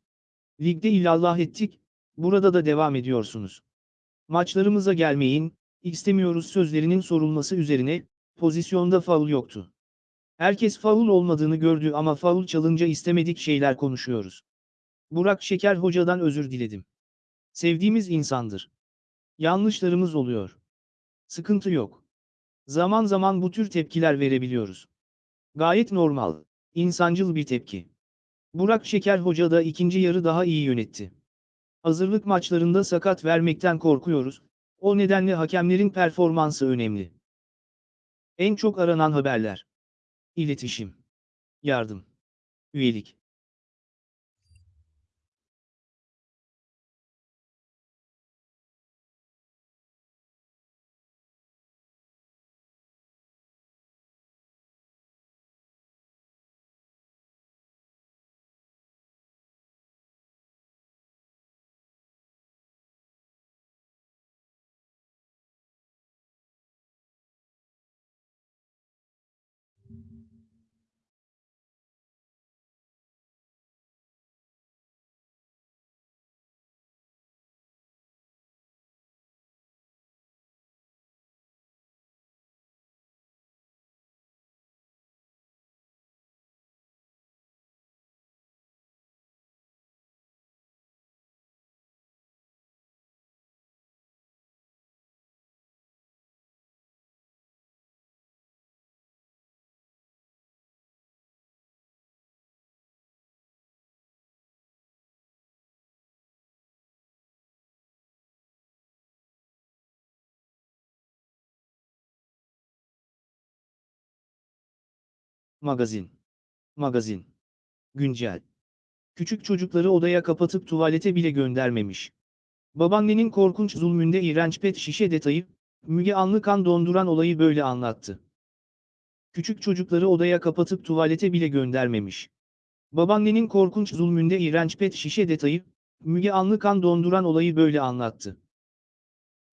Ligde illallah ettik, burada da devam ediyorsunuz. Maçlarımıza gelmeyin, istemiyoruz sözlerinin sorulması üzerine, pozisyonda faul yoktu. Herkes faul olmadığını gördü ama faul çalınca istemedik şeyler konuşuyoruz. Burak Şeker hocadan özür diledim. Sevdiğimiz insandır. Yanlışlarımız oluyor. Sıkıntı yok. Zaman zaman bu tür tepkiler verebiliyoruz. Gayet normal, insancıl bir tepki. Burak Şeker hoca da ikinci yarı daha iyi yönetti. Hazırlık maçlarında sakat vermekten korkuyoruz, o nedenle hakemlerin performansı önemli. En çok aranan haberler. İletişim. Yardım. Üyelik. Magazin. Magazin. Güncel. Küçük çocukları odaya kapatıp tuvalete bile göndermemiş. Babaannenin korkunç zulmünde iğrenç pet şişe detayı, Müge Anlı kan donduran olayı böyle anlattı. Küçük çocukları odaya kapatıp tuvalete bile göndermemiş. Babaannenin korkunç zulmünde iğrenç pet şişe detayı, Müge Anlı kan donduran olayı böyle anlattı.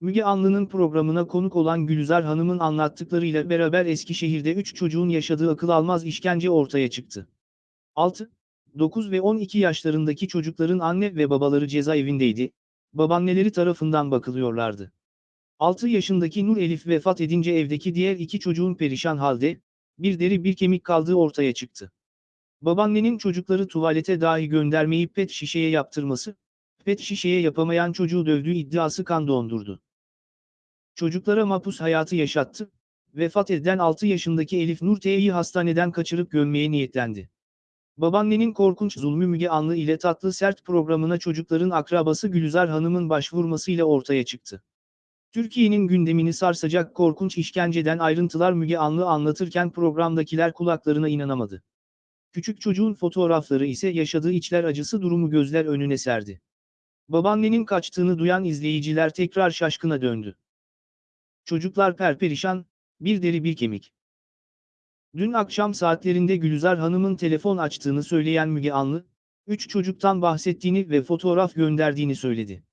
Müge Anlı'nın programına konuk olan Gülizar Hanım'ın anlattıklarıyla beraber Eskişehir'de 3 çocuğun yaşadığı akıl almaz işkence ortaya çıktı. 6, 9 ve 12 yaşlarındaki çocukların anne ve babaları cezaevindeydi, babaanneleri tarafından bakılıyorlardı. 6 yaşındaki Nur Elif vefat edince evdeki diğer iki çocuğun perişan halde, bir deri bir kemik kaldığı ortaya çıktı. Babaannenin çocukları tuvalete dahi göndermeyip pet şişeye yaptırması, pet şişeye yapamayan çocuğu dövdüğü iddiası kan dondurdu. Çocuklara mapus hayatı yaşattı, vefat eden 6 yaşındaki Elif Nur T'yi hastaneden kaçırıp gömmeye niyetlendi. Babaannenin korkunç zulmü Müge Anlı ile Tatlı Sert programına çocukların akrabası Gülizar Hanım'ın başvurmasıyla ortaya çıktı. Türkiye'nin gündemini sarsacak korkunç işkenceden ayrıntılar Müge Anlı anlatırken programdakiler kulaklarına inanamadı. Küçük çocuğun fotoğrafları ise yaşadığı içler acısı durumu gözler önüne serdi. Babaannenin kaçtığını duyan izleyiciler tekrar şaşkına döndü. Çocuklar perperişan, bir deri bir kemik. Dün akşam saatlerinde Gülizar Hanım'ın telefon açtığını söyleyen Müge Anlı, 3 çocuktan bahsettiğini ve fotoğraf gönderdiğini söyledi.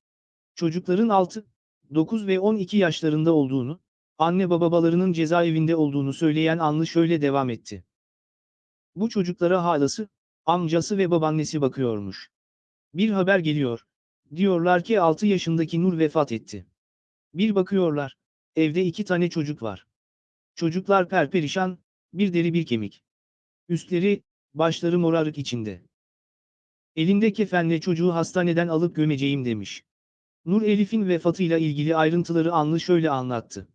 Çocukların 6, 9 ve 12 yaşlarında olduğunu, anne babalarının cezaevinde olduğunu söyleyen Anlı şöyle devam etti. Bu çocuklara halası, amcası ve babaannesi bakıyormuş. Bir haber geliyor. Diyorlar ki 6 yaşındaki Nur vefat etti. Bir bakıyorlar. Evde iki tane çocuk var. Çocuklar perperişan, bir deri bir kemik. Üstleri, başları morarık içinde. Elinde kefenle çocuğu hastaneden alıp gömeceğim demiş. Nur Elif'in vefatıyla ilgili ayrıntıları Anlı şöyle anlattı.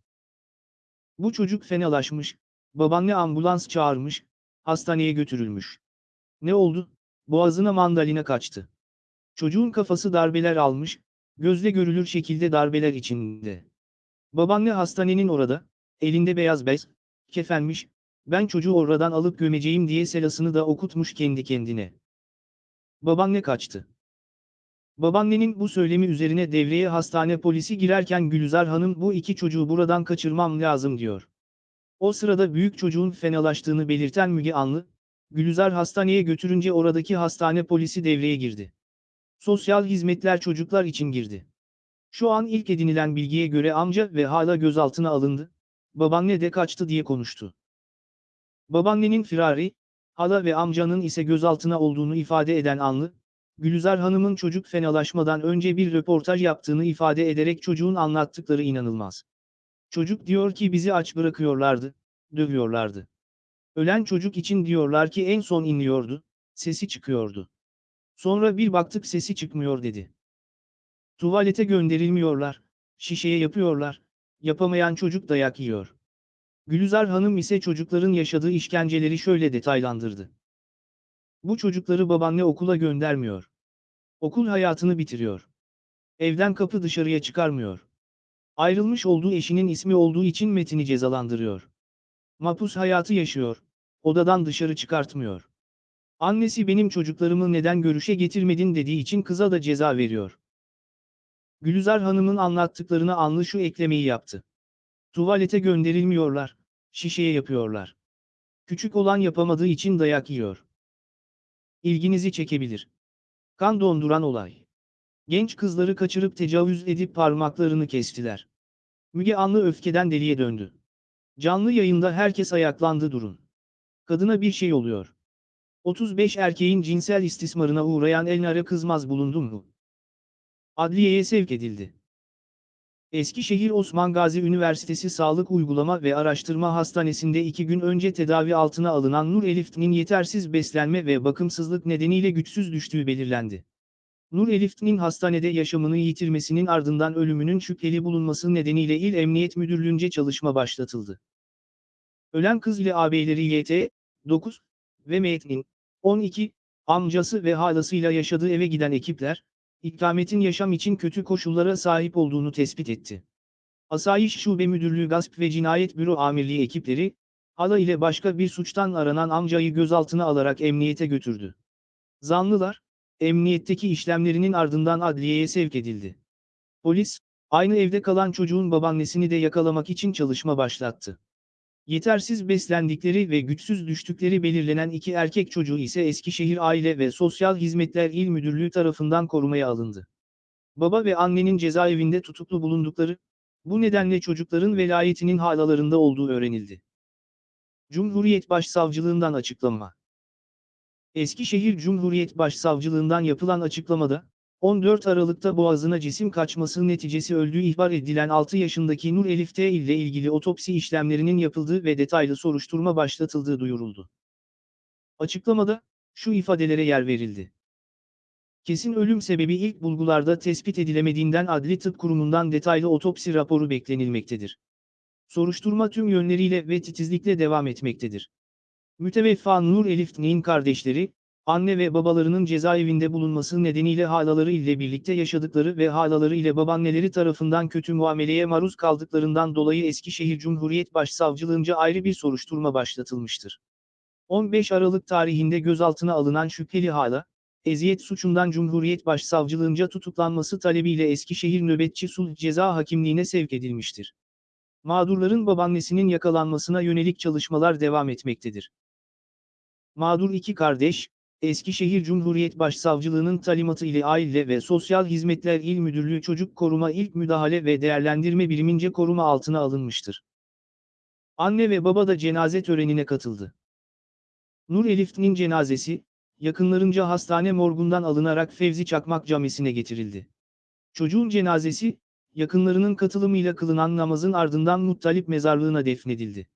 Bu çocuk fenalaşmış, babaanne ambulans çağırmış, hastaneye götürülmüş. Ne oldu? Boğazına mandalina kaçtı. Çocuğun kafası darbeler almış, gözle görülür şekilde darbeler içinde. Babaanne hastanenin orada, elinde beyaz bez, kefenmiş, ben çocuğu oradan alıp gömeceğim diye selasını da okutmuş kendi kendine. Babaanne kaçtı. Babaannenin bu söylemi üzerine devreye hastane polisi girerken Gülizar Hanım bu iki çocuğu buradan kaçırmam lazım diyor. O sırada büyük çocuğun fenalaştığını belirten Müge Anlı, Gülizar hastaneye götürünce oradaki hastane polisi devreye girdi. Sosyal hizmetler çocuklar için girdi. Şu an ilk edinilen bilgiye göre amca ve hala gözaltına alındı, babaanne de kaçtı diye konuştu. Babaannenin firari, hala ve amcanın ise gözaltına olduğunu ifade eden Anlı, Gülizar Hanım'ın çocuk fenalaşmadan önce bir röportaj yaptığını ifade ederek çocuğun anlattıkları inanılmaz. Çocuk diyor ki bizi aç bırakıyorlardı, dövüyorlardı. Ölen çocuk için diyorlar ki en son inliyordu, sesi çıkıyordu. Sonra bir baktık sesi çıkmıyor dedi. Tuvalete gönderilmiyorlar, şişeye yapıyorlar, yapamayan çocuk dayak yiyor. Gülizar Hanım ise çocukların yaşadığı işkenceleri şöyle detaylandırdı. Bu çocukları babaanne okula göndermiyor. Okul hayatını bitiriyor. Evden kapı dışarıya çıkarmıyor. Ayrılmış olduğu eşinin ismi olduğu için Metin'i cezalandırıyor. Mapus hayatı yaşıyor. Odadan dışarı çıkartmıyor. Annesi benim çocuklarımı neden görüşe getirmedin dediği için kıza da ceza veriyor. Gülizar Hanım'ın anlattıklarına Anlı şu eklemeyi yaptı. Tuvalete gönderilmiyorlar, şişeye yapıyorlar. Küçük olan yapamadığı için dayak yiyor. İlginizi çekebilir. Kan donduran olay. Genç kızları kaçırıp tecavüz edip parmaklarını kestiler. Müge Anlı öfkeden deliye döndü. Canlı yayında herkes ayaklandı durun. Kadına bir şey oluyor. 35 erkeğin cinsel istismarına uğrayan Elnara Kızmaz bulundu mu? Adliyeye sevk edildi. Eskişehir Osman Gazi Üniversitesi Sağlık Uygulama ve Araştırma Hastanesi'nde iki gün önce tedavi altına alınan Nur Elif'nin yetersiz beslenme ve bakımsızlık nedeniyle güçsüz düştüğü belirlendi. Nur Elif'nin hastanede yaşamını yitirmesinin ardından ölümünün şüpheli bulunması nedeniyle İl Emniyet Müdürlüğü'nce çalışma başlatıldı. Ölen kız ile ağabeyleri YT, 9 ve Metin'in 12 amcası ve halasıyla yaşadığı eve giden ekipler, ikametin yaşam için kötü koşullara sahip olduğunu tespit etti. Asayiş Şube Müdürlüğü Gasp ve Cinayet Büro Amirliği ekipleri, hala ile başka bir suçtan aranan amcayı gözaltına alarak emniyete götürdü. Zanlılar, emniyetteki işlemlerinin ardından adliyeye sevk edildi. Polis, aynı evde kalan çocuğun babaannesini de yakalamak için çalışma başlattı. Yetersiz beslendikleri ve güçsüz düştükleri belirlenen iki erkek çocuğu ise Eskişehir Aile ve Sosyal Hizmetler İl Müdürlüğü tarafından korumaya alındı. Baba ve annenin cezaevinde tutuklu bulundukları, Bu nedenle çocukların velayetinin halalarında olduğu öğrenildi. Cumhuriyet Başsavcılığından açıklama. Eskişehir Cumhuriyet Başsavcılığından yapılan açıklamada, 14 Aralık'ta boğazına cisim kaçması neticesi öldüğü ihbar edilen 6 yaşındaki Nur Elif T ile ilgili otopsi işlemlerinin yapıldığı ve detaylı soruşturma başlatıldığı duyuruldu. Açıklamada, şu ifadelere yer verildi. Kesin ölüm sebebi ilk bulgularda tespit edilemediğinden Adli Tıp Kurumu'ndan detaylı otopsi raporu beklenilmektedir. Soruşturma tüm yönleriyle ve titizlikle devam etmektedir. Müteveffa Nur Elif T'nin kardeşleri, anne ve babalarının cezaevinde bulunması nedeniyle halaları ile birlikte yaşadıkları ve halaları ile babaanneleri tarafından kötü muameleye maruz kaldıklarından dolayı Eskişehir Cumhuriyet Başsavcılığınca ayrı bir soruşturma başlatılmıştır. 15 Aralık tarihinde gözaltına alınan şüpheli hala, eziyet suçundan Cumhuriyet Başsavcılığınca tutuklanması talebiyle Eskişehir Nöbetçi Sulh Ceza Hakimliğine sevk edilmiştir. Mağdurların babaannesinin yakalanmasına yönelik çalışmalar devam etmektedir. Mağdur iki kardeş, Eskişehir Cumhuriyet Başsavcılığının talimatı ile Aile ve Sosyal Hizmetler İl Müdürlüğü Çocuk Koruma İlk Müdahale ve Değerlendirme Birimince koruma altına alınmıştır. Anne ve baba da cenaze törenine katıldı. Nur Elif'nin cenazesi, yakınlarınca hastane morgundan alınarak Fevzi Çakmak Camisi'ne getirildi. Çocuğun cenazesi, yakınlarının katılımıyla kılınan namazın ardından Muttalip mezarlığına defnedildi.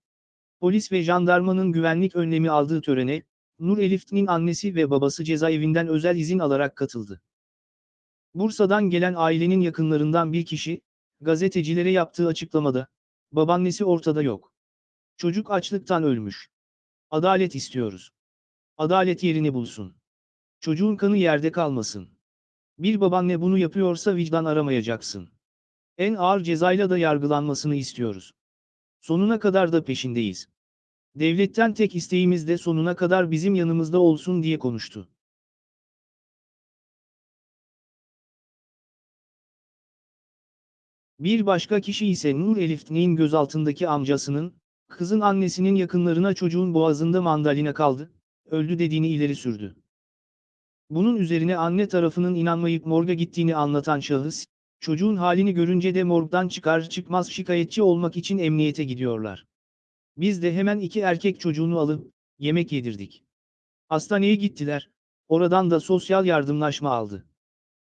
Polis ve jandarmanın güvenlik önlemi aldığı törene, Nur Elif'nin annesi ve babası cezaevinden özel izin alarak katıldı. Bursa'dan gelen ailenin yakınlarından bir kişi, gazetecilere yaptığı açıklamada, babaannesi ortada yok. Çocuk açlıktan ölmüş. Adalet istiyoruz. Adalet yerini bulsun. Çocuğun kanı yerde kalmasın. Bir babaanne bunu yapıyorsa vicdan aramayacaksın. En ağır cezayla da yargılanmasını istiyoruz. Sonuna kadar da peşindeyiz. Devletten tek isteğimiz de sonuna kadar bizim yanımızda olsun diye konuştu. Bir başka kişi ise Nur Elif'nin gözaltındaki amcasının, kızın annesinin yakınlarına çocuğun boğazında mandalina kaldı, öldü dediğini ileri sürdü. Bunun üzerine anne tarafının inanmayıp morga gittiğini anlatan şahıs, çocuğun halini görünce de morgdan çıkar çıkmaz şikayetçi olmak için emniyete gidiyorlar. Biz de hemen iki erkek çocuğunu alıp, yemek yedirdik. Hastaneye gittiler, oradan da sosyal yardımlaşma aldı.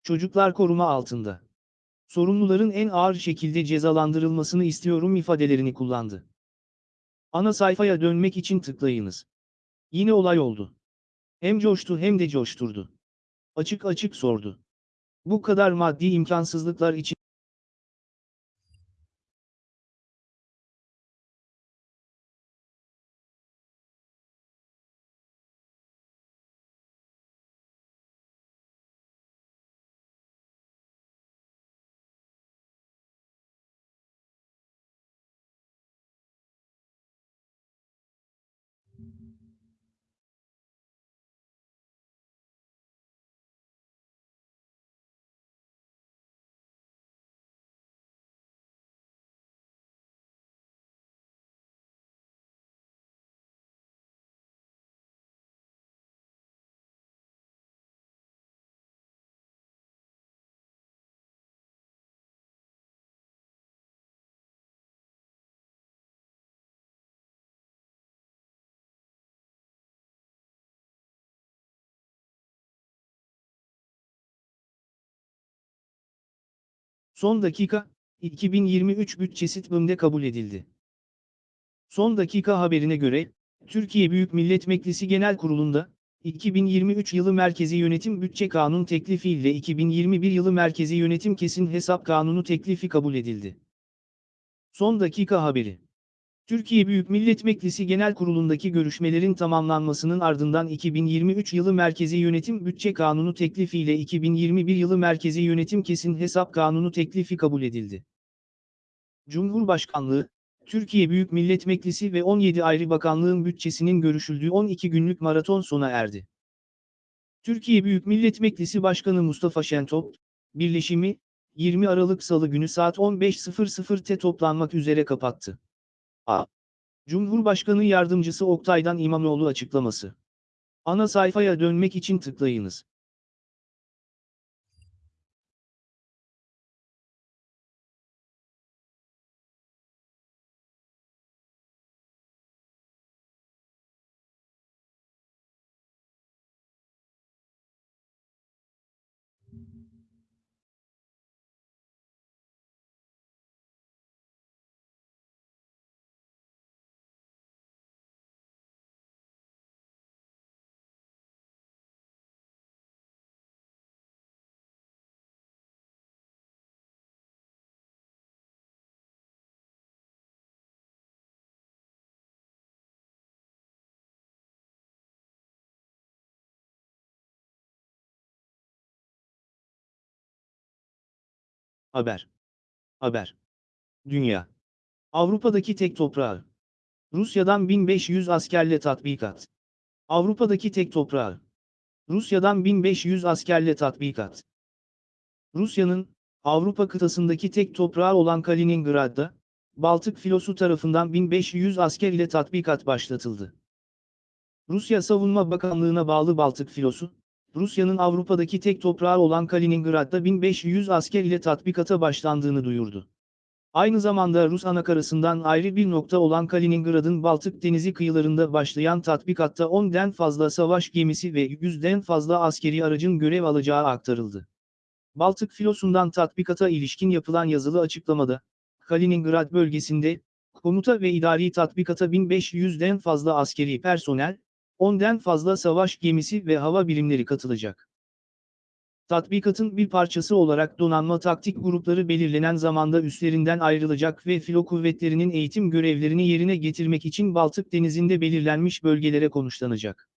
Çocuklar koruma altında. Sorumluların en ağır şekilde cezalandırılmasını istiyorum ifadelerini kullandı. Ana sayfaya dönmek için tıklayınız. Yine olay oldu. Hem coştu hem de coşturdu. Açık açık sordu. Bu kadar maddi imkansızlıklar için Son dakika, 2023 bütçesi TBMM'de kabul edildi. Son dakika haberine göre, Türkiye Büyük Millet Meclisi Genel Kurulu'nda, 2023 yılı Merkezi Yönetim Bütçe Kanun teklifi ile 2021 yılı Merkezi Yönetim Kesin Hesap Kanunu teklifi kabul edildi. Son dakika haberi. Türkiye Büyük Millet Meclisi Genel Kurulu'ndaki görüşmelerin tamamlanmasının ardından 2023 yılı Merkezi Yönetim Bütçe Kanunu teklifi ile 2021 yılı Merkezi Yönetim Kesin Hesap Kanunu teklifi kabul edildi. Cumhurbaşkanlığı, Türkiye Büyük Millet Meclisi ve 17 ayrı bakanlığın bütçesinin görüşüldüğü 12 günlük maraton sona erdi. Türkiye Büyük Millet Meclisi Başkanı Mustafa Şentop, birleşimi, 20 Aralık Salı günü saat 15.00'te toplanmak üzere kapattı. A. Cumhurbaşkanı Yardımcısı Oktay'dan İmamoğlu açıklaması. Ana sayfaya dönmek için tıklayınız. Haber. Haber. Dünya. Avrupa'daki tek toprağı. Rusya'dan 1500 askerle tatbikat. Avrupa'daki tek toprağı. Rusya'dan 1500 askerle tatbikat. Rusya'nın, Avrupa kıtasındaki tek toprağı olan Kaliningrad'da, Baltık filosu tarafından 1500 asker ile tatbikat başlatıldı. Rusya Savunma Bakanlığı'na bağlı Baltık filosu, Rusya'nın Avrupa'daki tek toprağı olan Kaliningrad'da 1500 asker ile tatbikata başlandığını duyurdu. Aynı zamanda Rus anakarasından ayrı bir nokta olan Kaliningrad'ın Baltık denizi kıyılarında başlayan tatbikatta 10'den fazla savaş gemisi ve 100'den fazla askeri aracın görev alacağı aktarıldı. Baltık filosundan tatbikata ilişkin yapılan yazılı açıklamada, Kaliningrad bölgesinde, komuta ve idari tatbikata 1500'den fazla askeri personel, 10'den fazla savaş gemisi ve hava birimleri katılacak. Tatbikatın bir parçası olarak donanma taktik grupları belirlenen zamanda üslerinden ayrılacak ve filo kuvvetlerinin eğitim görevlerini yerine getirmek için Baltık Denizi'nde belirlenmiş bölgelere konuşlanacak.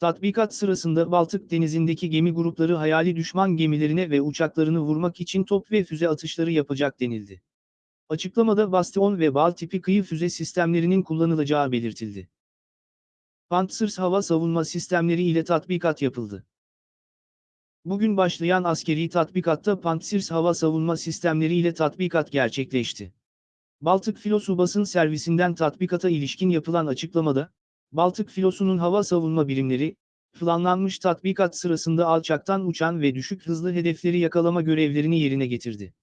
Tatbikat sırasında Baltık Denizi'ndeki gemi grupları hayali düşman gemilerine ve uçaklarını vurmak için top ve füze atışları yapacak denildi. Açıklamada Bastion ve Bal tipi kıyı füze sistemlerinin kullanılacağı belirtildi. Pantsers hava savunma sistemleri ile tatbikat yapıldı. Bugün başlayan askeri tatbikatta Pantsers hava savunma sistemleri ile tatbikat gerçekleşti. Baltık Filosu basın servisinden tatbikata ilişkin yapılan açıklamada, Baltık Filosu'nun hava savunma birimleri, planlanmış tatbikat sırasında alçaktan uçan ve düşük hızlı hedefleri yakalama görevlerini yerine getirdi.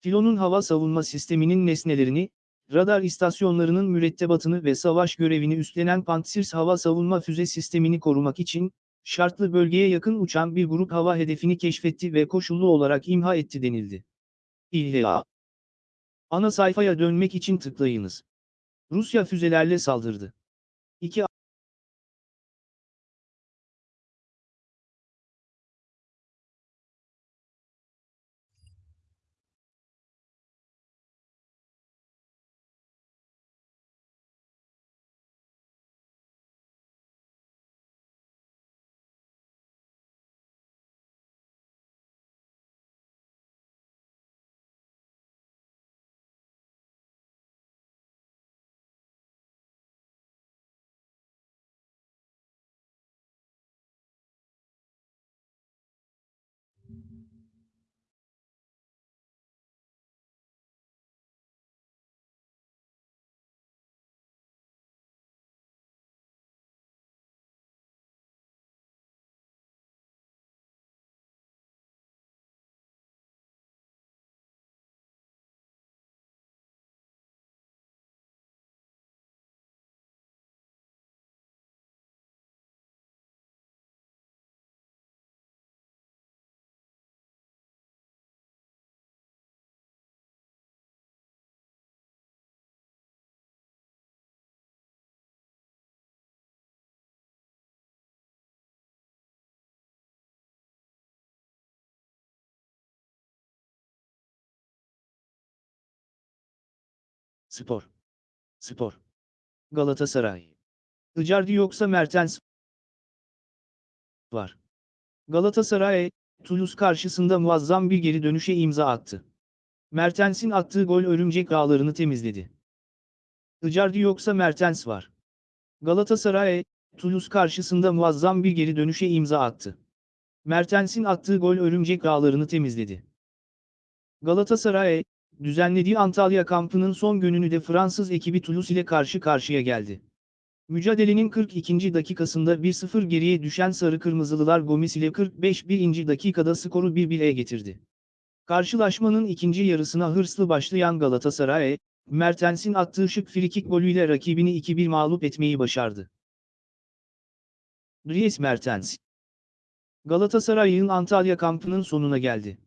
Filonun hava savunma sisteminin nesnelerini, radar istasyonlarının mürettebatını ve savaş görevini üstlenen Pantsir hava savunma füze sistemini korumak için, şartlı bölgeye yakın uçan bir grup hava hedefini keşfetti ve koşullu olarak imha etti denildi. İlla. Ana sayfaya dönmek için tıklayınız. Rusya füzelerle saldırdı. 2 Spor. Spor. Galatasaray. Icardi yoksa Mertens var. Galatasaray, Toulouse karşısında muazzam bir geri dönüşe imza attı. Mertens'in attığı gol örümcek ağlarını temizledi. Icardi yoksa Mertens var. Galatasaray, Toulouse karşısında muazzam bir geri dönüşe imza attı. Mertens'in attığı gol örümcek ağlarını temizledi. Galatasaray, düzenlediği Antalya kampının son gününü de Fransız ekibi Toulouse ile karşı karşıya geldi. Mücadelenin 42. dakikasında 1-0 geriye düşen Sarı Kırmızılılar Gomis ile 45. dakikada skoru 1-1'e getirdi. Karşılaşmanın ikinci yarısına hırslı başlayan Galatasaray, Mertens'in attığı şık frikik golüyle rakibini 2-1 mağlup etmeyi başardı. Dries Mertens Galatasaray'ın Antalya kampının sonuna geldi.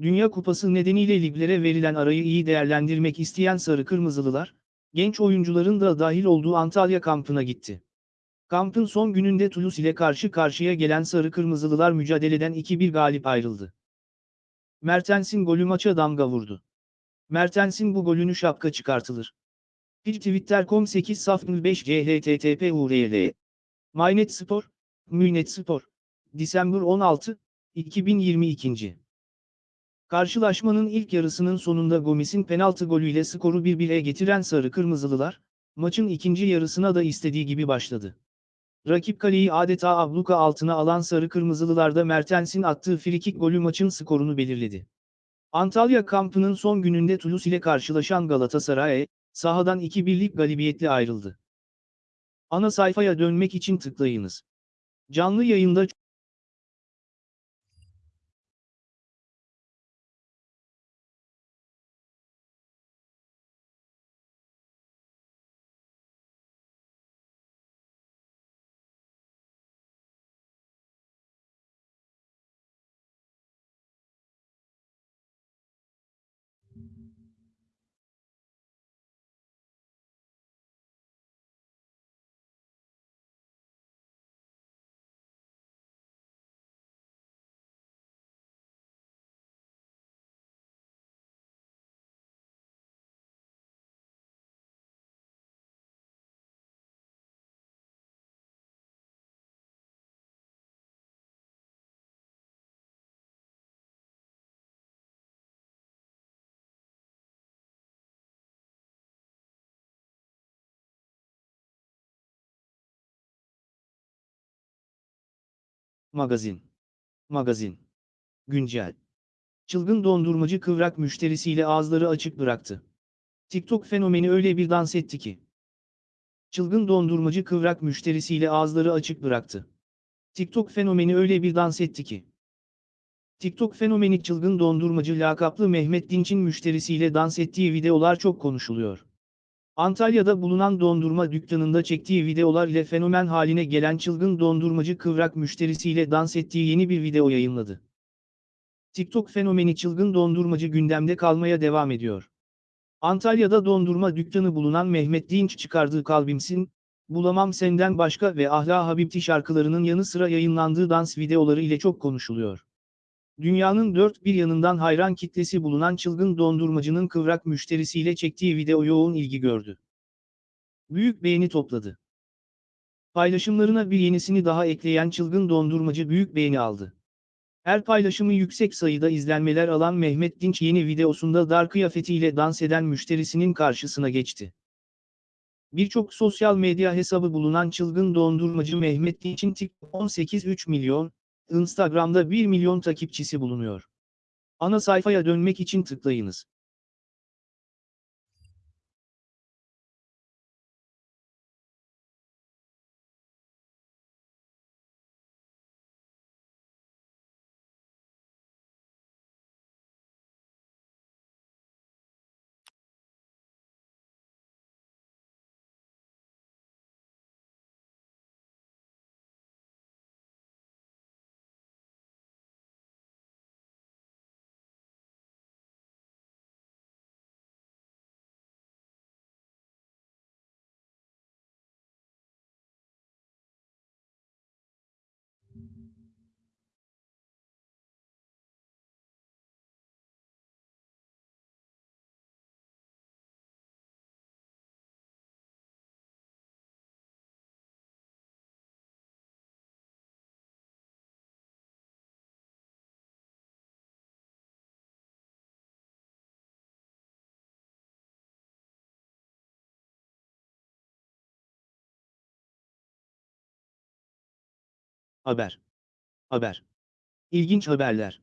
Dünya Kupası nedeniyle liglere verilen arayı iyi değerlendirmek isteyen Sarı Kırmızılılar, genç oyuncuların da dahil olduğu Antalya kampına gitti. Kampın son gününde Toulouse ile karşı karşıya gelen Sarı Kırmızılılar mücadeleden 2-1 galip ayrıldı. Mertens'in golü maça damga vurdu. Mertens'in bu golünü şapka çıkartılır. Bir Twitter.com 8 saf 5 CHTTP URL. Mynet Spor, Münet Spor. December 16, 2022. Karşılaşmanın ilk yarısının sonunda Gomis'in penaltı golüyle skoru 1-1'e getiren Sarı Kırmızılılar, maçın ikinci yarısına da istediği gibi başladı. Rakip kaleyi adeta abluka altına alan Sarı Kırmızılılarda Mertens'in attığı frikik golü maçın skorunu belirledi. Antalya kampının son gününde Toulouse ile karşılaşan Galatasaray, sahadan 2-1'lik galibiyetle ayrıldı. Ana sayfaya dönmek için tıklayınız. Canlı yayında Magazin. Magazin. Güncel. Çılgın dondurmacı kıvrak müşterisiyle ağızları açık bıraktı. TikTok fenomeni öyle bir dans etti ki. Çılgın dondurmacı kıvrak müşterisiyle ağızları açık bıraktı. TikTok fenomeni öyle bir dans etti ki. TikTok fenomeni çılgın dondurmacı lakaplı Mehmet Dinç'in müşterisiyle dans ettiği videolar çok konuşuluyor. Antalya'da bulunan dondurma dükkanında çektiği videolar ile fenomen haline gelen çılgın dondurmacı kıvrak müşterisiyle dans ettiği yeni bir video yayınladı. TikTok fenomeni çılgın dondurmacı gündemde kalmaya devam ediyor. Antalya'da dondurma dükkanı bulunan Mehmet Dinç çıkardığı Kalbimsin, Bulamam Senden Başka ve Ahla Habibti şarkılarının yanı sıra yayınlandığı dans videoları ile çok konuşuluyor. Dünyanın dört bir yanından hayran kitlesi bulunan çılgın dondurmacının kıvrak müşterisiyle çektiği video yoğun ilgi gördü. Büyük beğeni topladı. Paylaşımlarına bir yenisini daha ekleyen çılgın dondurmacı büyük beğeni aldı. Her paylaşımı yüksek sayıda izlenmeler alan Mehmet Dinç yeni videosunda dar kıyafetiyle dans eden müşterisinin karşısına geçti. Birçok sosyal medya hesabı bulunan çılgın dondurmacı Mehmet Dinç'in TikTok 18-3 milyon, Instagram'da 1 milyon takipçisi bulunuyor. Ana sayfaya dönmek için tıklayınız. Haber. Haber. İlginç haberler.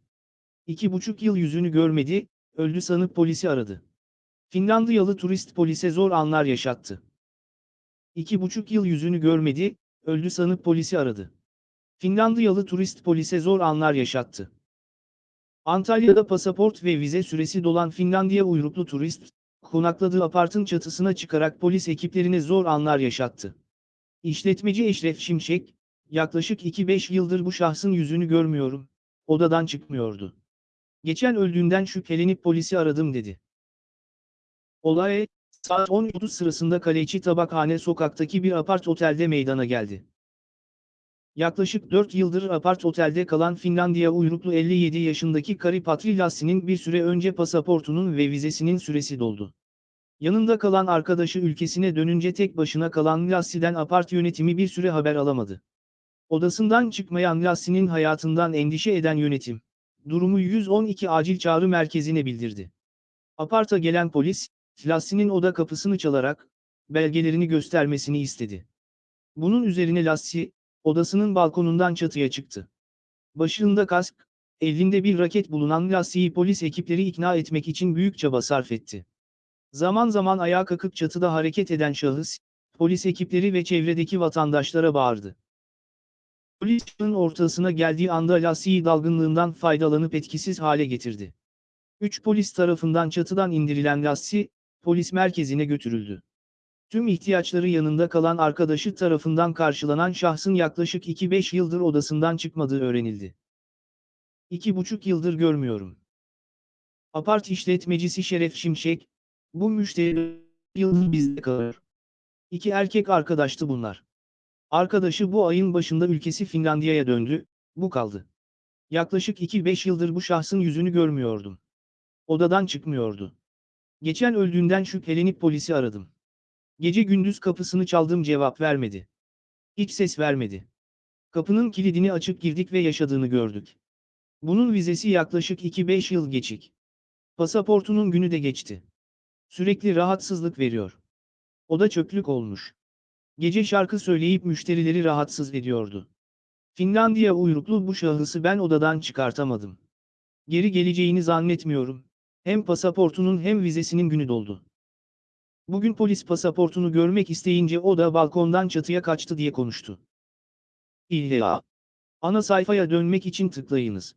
İki buçuk yıl yüzünü görmedi, öldü sanıp polisi aradı. Finlandiyalı turist polise zor anlar yaşattı. İki buçuk yıl yüzünü görmedi, öldü sanıp polisi aradı. Finlandiyalı turist polise zor anlar yaşattı. Antalya'da pasaport ve vize süresi dolan Finlandiya uyruklu turist, konakladığı apartın çatısına çıkarak polis ekiplerine zor anlar yaşattı. İşletmeci Eşref Şimşek, yaklaşık 2-5 yıldır bu şahsın yüzünü görmüyorum, odadan çıkmıyordu. Geçen öldüğünden şüphelenip polisi aradım dedi. Olay, saat 10.30 sırasında Kaleci Tabakhane sokaktaki bir apart otelde meydana geldi. Yaklaşık 4 yıldır apart otelde kalan Finlandiya uyruklu 57 yaşındaki Kari Patrilassi'nin bir süre önce pasaportunun ve vizesinin süresi doldu. Yanında kalan arkadaşı ülkesine dönünce tek başına kalan Lassi'den apart yönetimi bir süre haber alamadı. Odasından çıkmayan Lassi'nin hayatından endişe eden yönetim, durumu 112 acil çağrı merkezine bildirdi. Aparta gelen polis, Lassie'nin oda kapısını çalarak, belgelerini göstermesini istedi. Bunun üzerine Lassie, odasının balkonundan çatıya çıktı. Başında kask, elinde bir raket bulunan Lassie'yi polis ekipleri ikna etmek için büyük çaba sarf etti. Zaman zaman ayağa kalkıp çatıda hareket eden şahıs, polis ekipleri ve çevredeki vatandaşlara bağırdı. Polis çığın ortasına geldiği anda Lassie'yi dalgınlığından faydalanıp etkisiz hale getirdi. Üç polis tarafından çatıdan indirilen Lassie, polis merkezine götürüldü. Tüm ihtiyaçları yanında kalan arkadaşı tarafından karşılanan şahsın yaklaşık 2-5 yıldır odasından çıkmadığı öğrenildi. İki buçuk yıldır görmüyorum. Apart işletmecisi Şeref Şimşek, bu müşteri yıldır bizde kalır. İki erkek arkadaştı bunlar. Arkadaşı bu ayın başında ülkesi Finlandiya'ya döndü, bu kaldı. Yaklaşık 2-5 yıldır bu şahsın yüzünü görmüyordum. Odadan çıkmıyordu. Geçen öldüğünden şüphelenip polisi aradım. Gece gündüz kapısını çaldım cevap vermedi. Hiç ses vermedi. Kapının kilidini açıp girdik ve yaşadığını gördük. Bunun vizesi yaklaşık 2-5 yıl geçik. Pasaportunun günü de geçti. Sürekli rahatsızlık veriyor. Oda çöplük olmuş. Gece şarkı söyleyip müşterileri rahatsız ediyordu. Finlandiya uyruklu bu şahısı ben odadan çıkartamadım. Geri geleceğini zannetmiyorum. Hem pasaportunun hem vizesinin günü doldu. Bugün polis pasaportunu görmek isteyince o da balkondan çatıya kaçtı diye konuştu. İlla. Ana sayfaya dönmek için tıklayınız.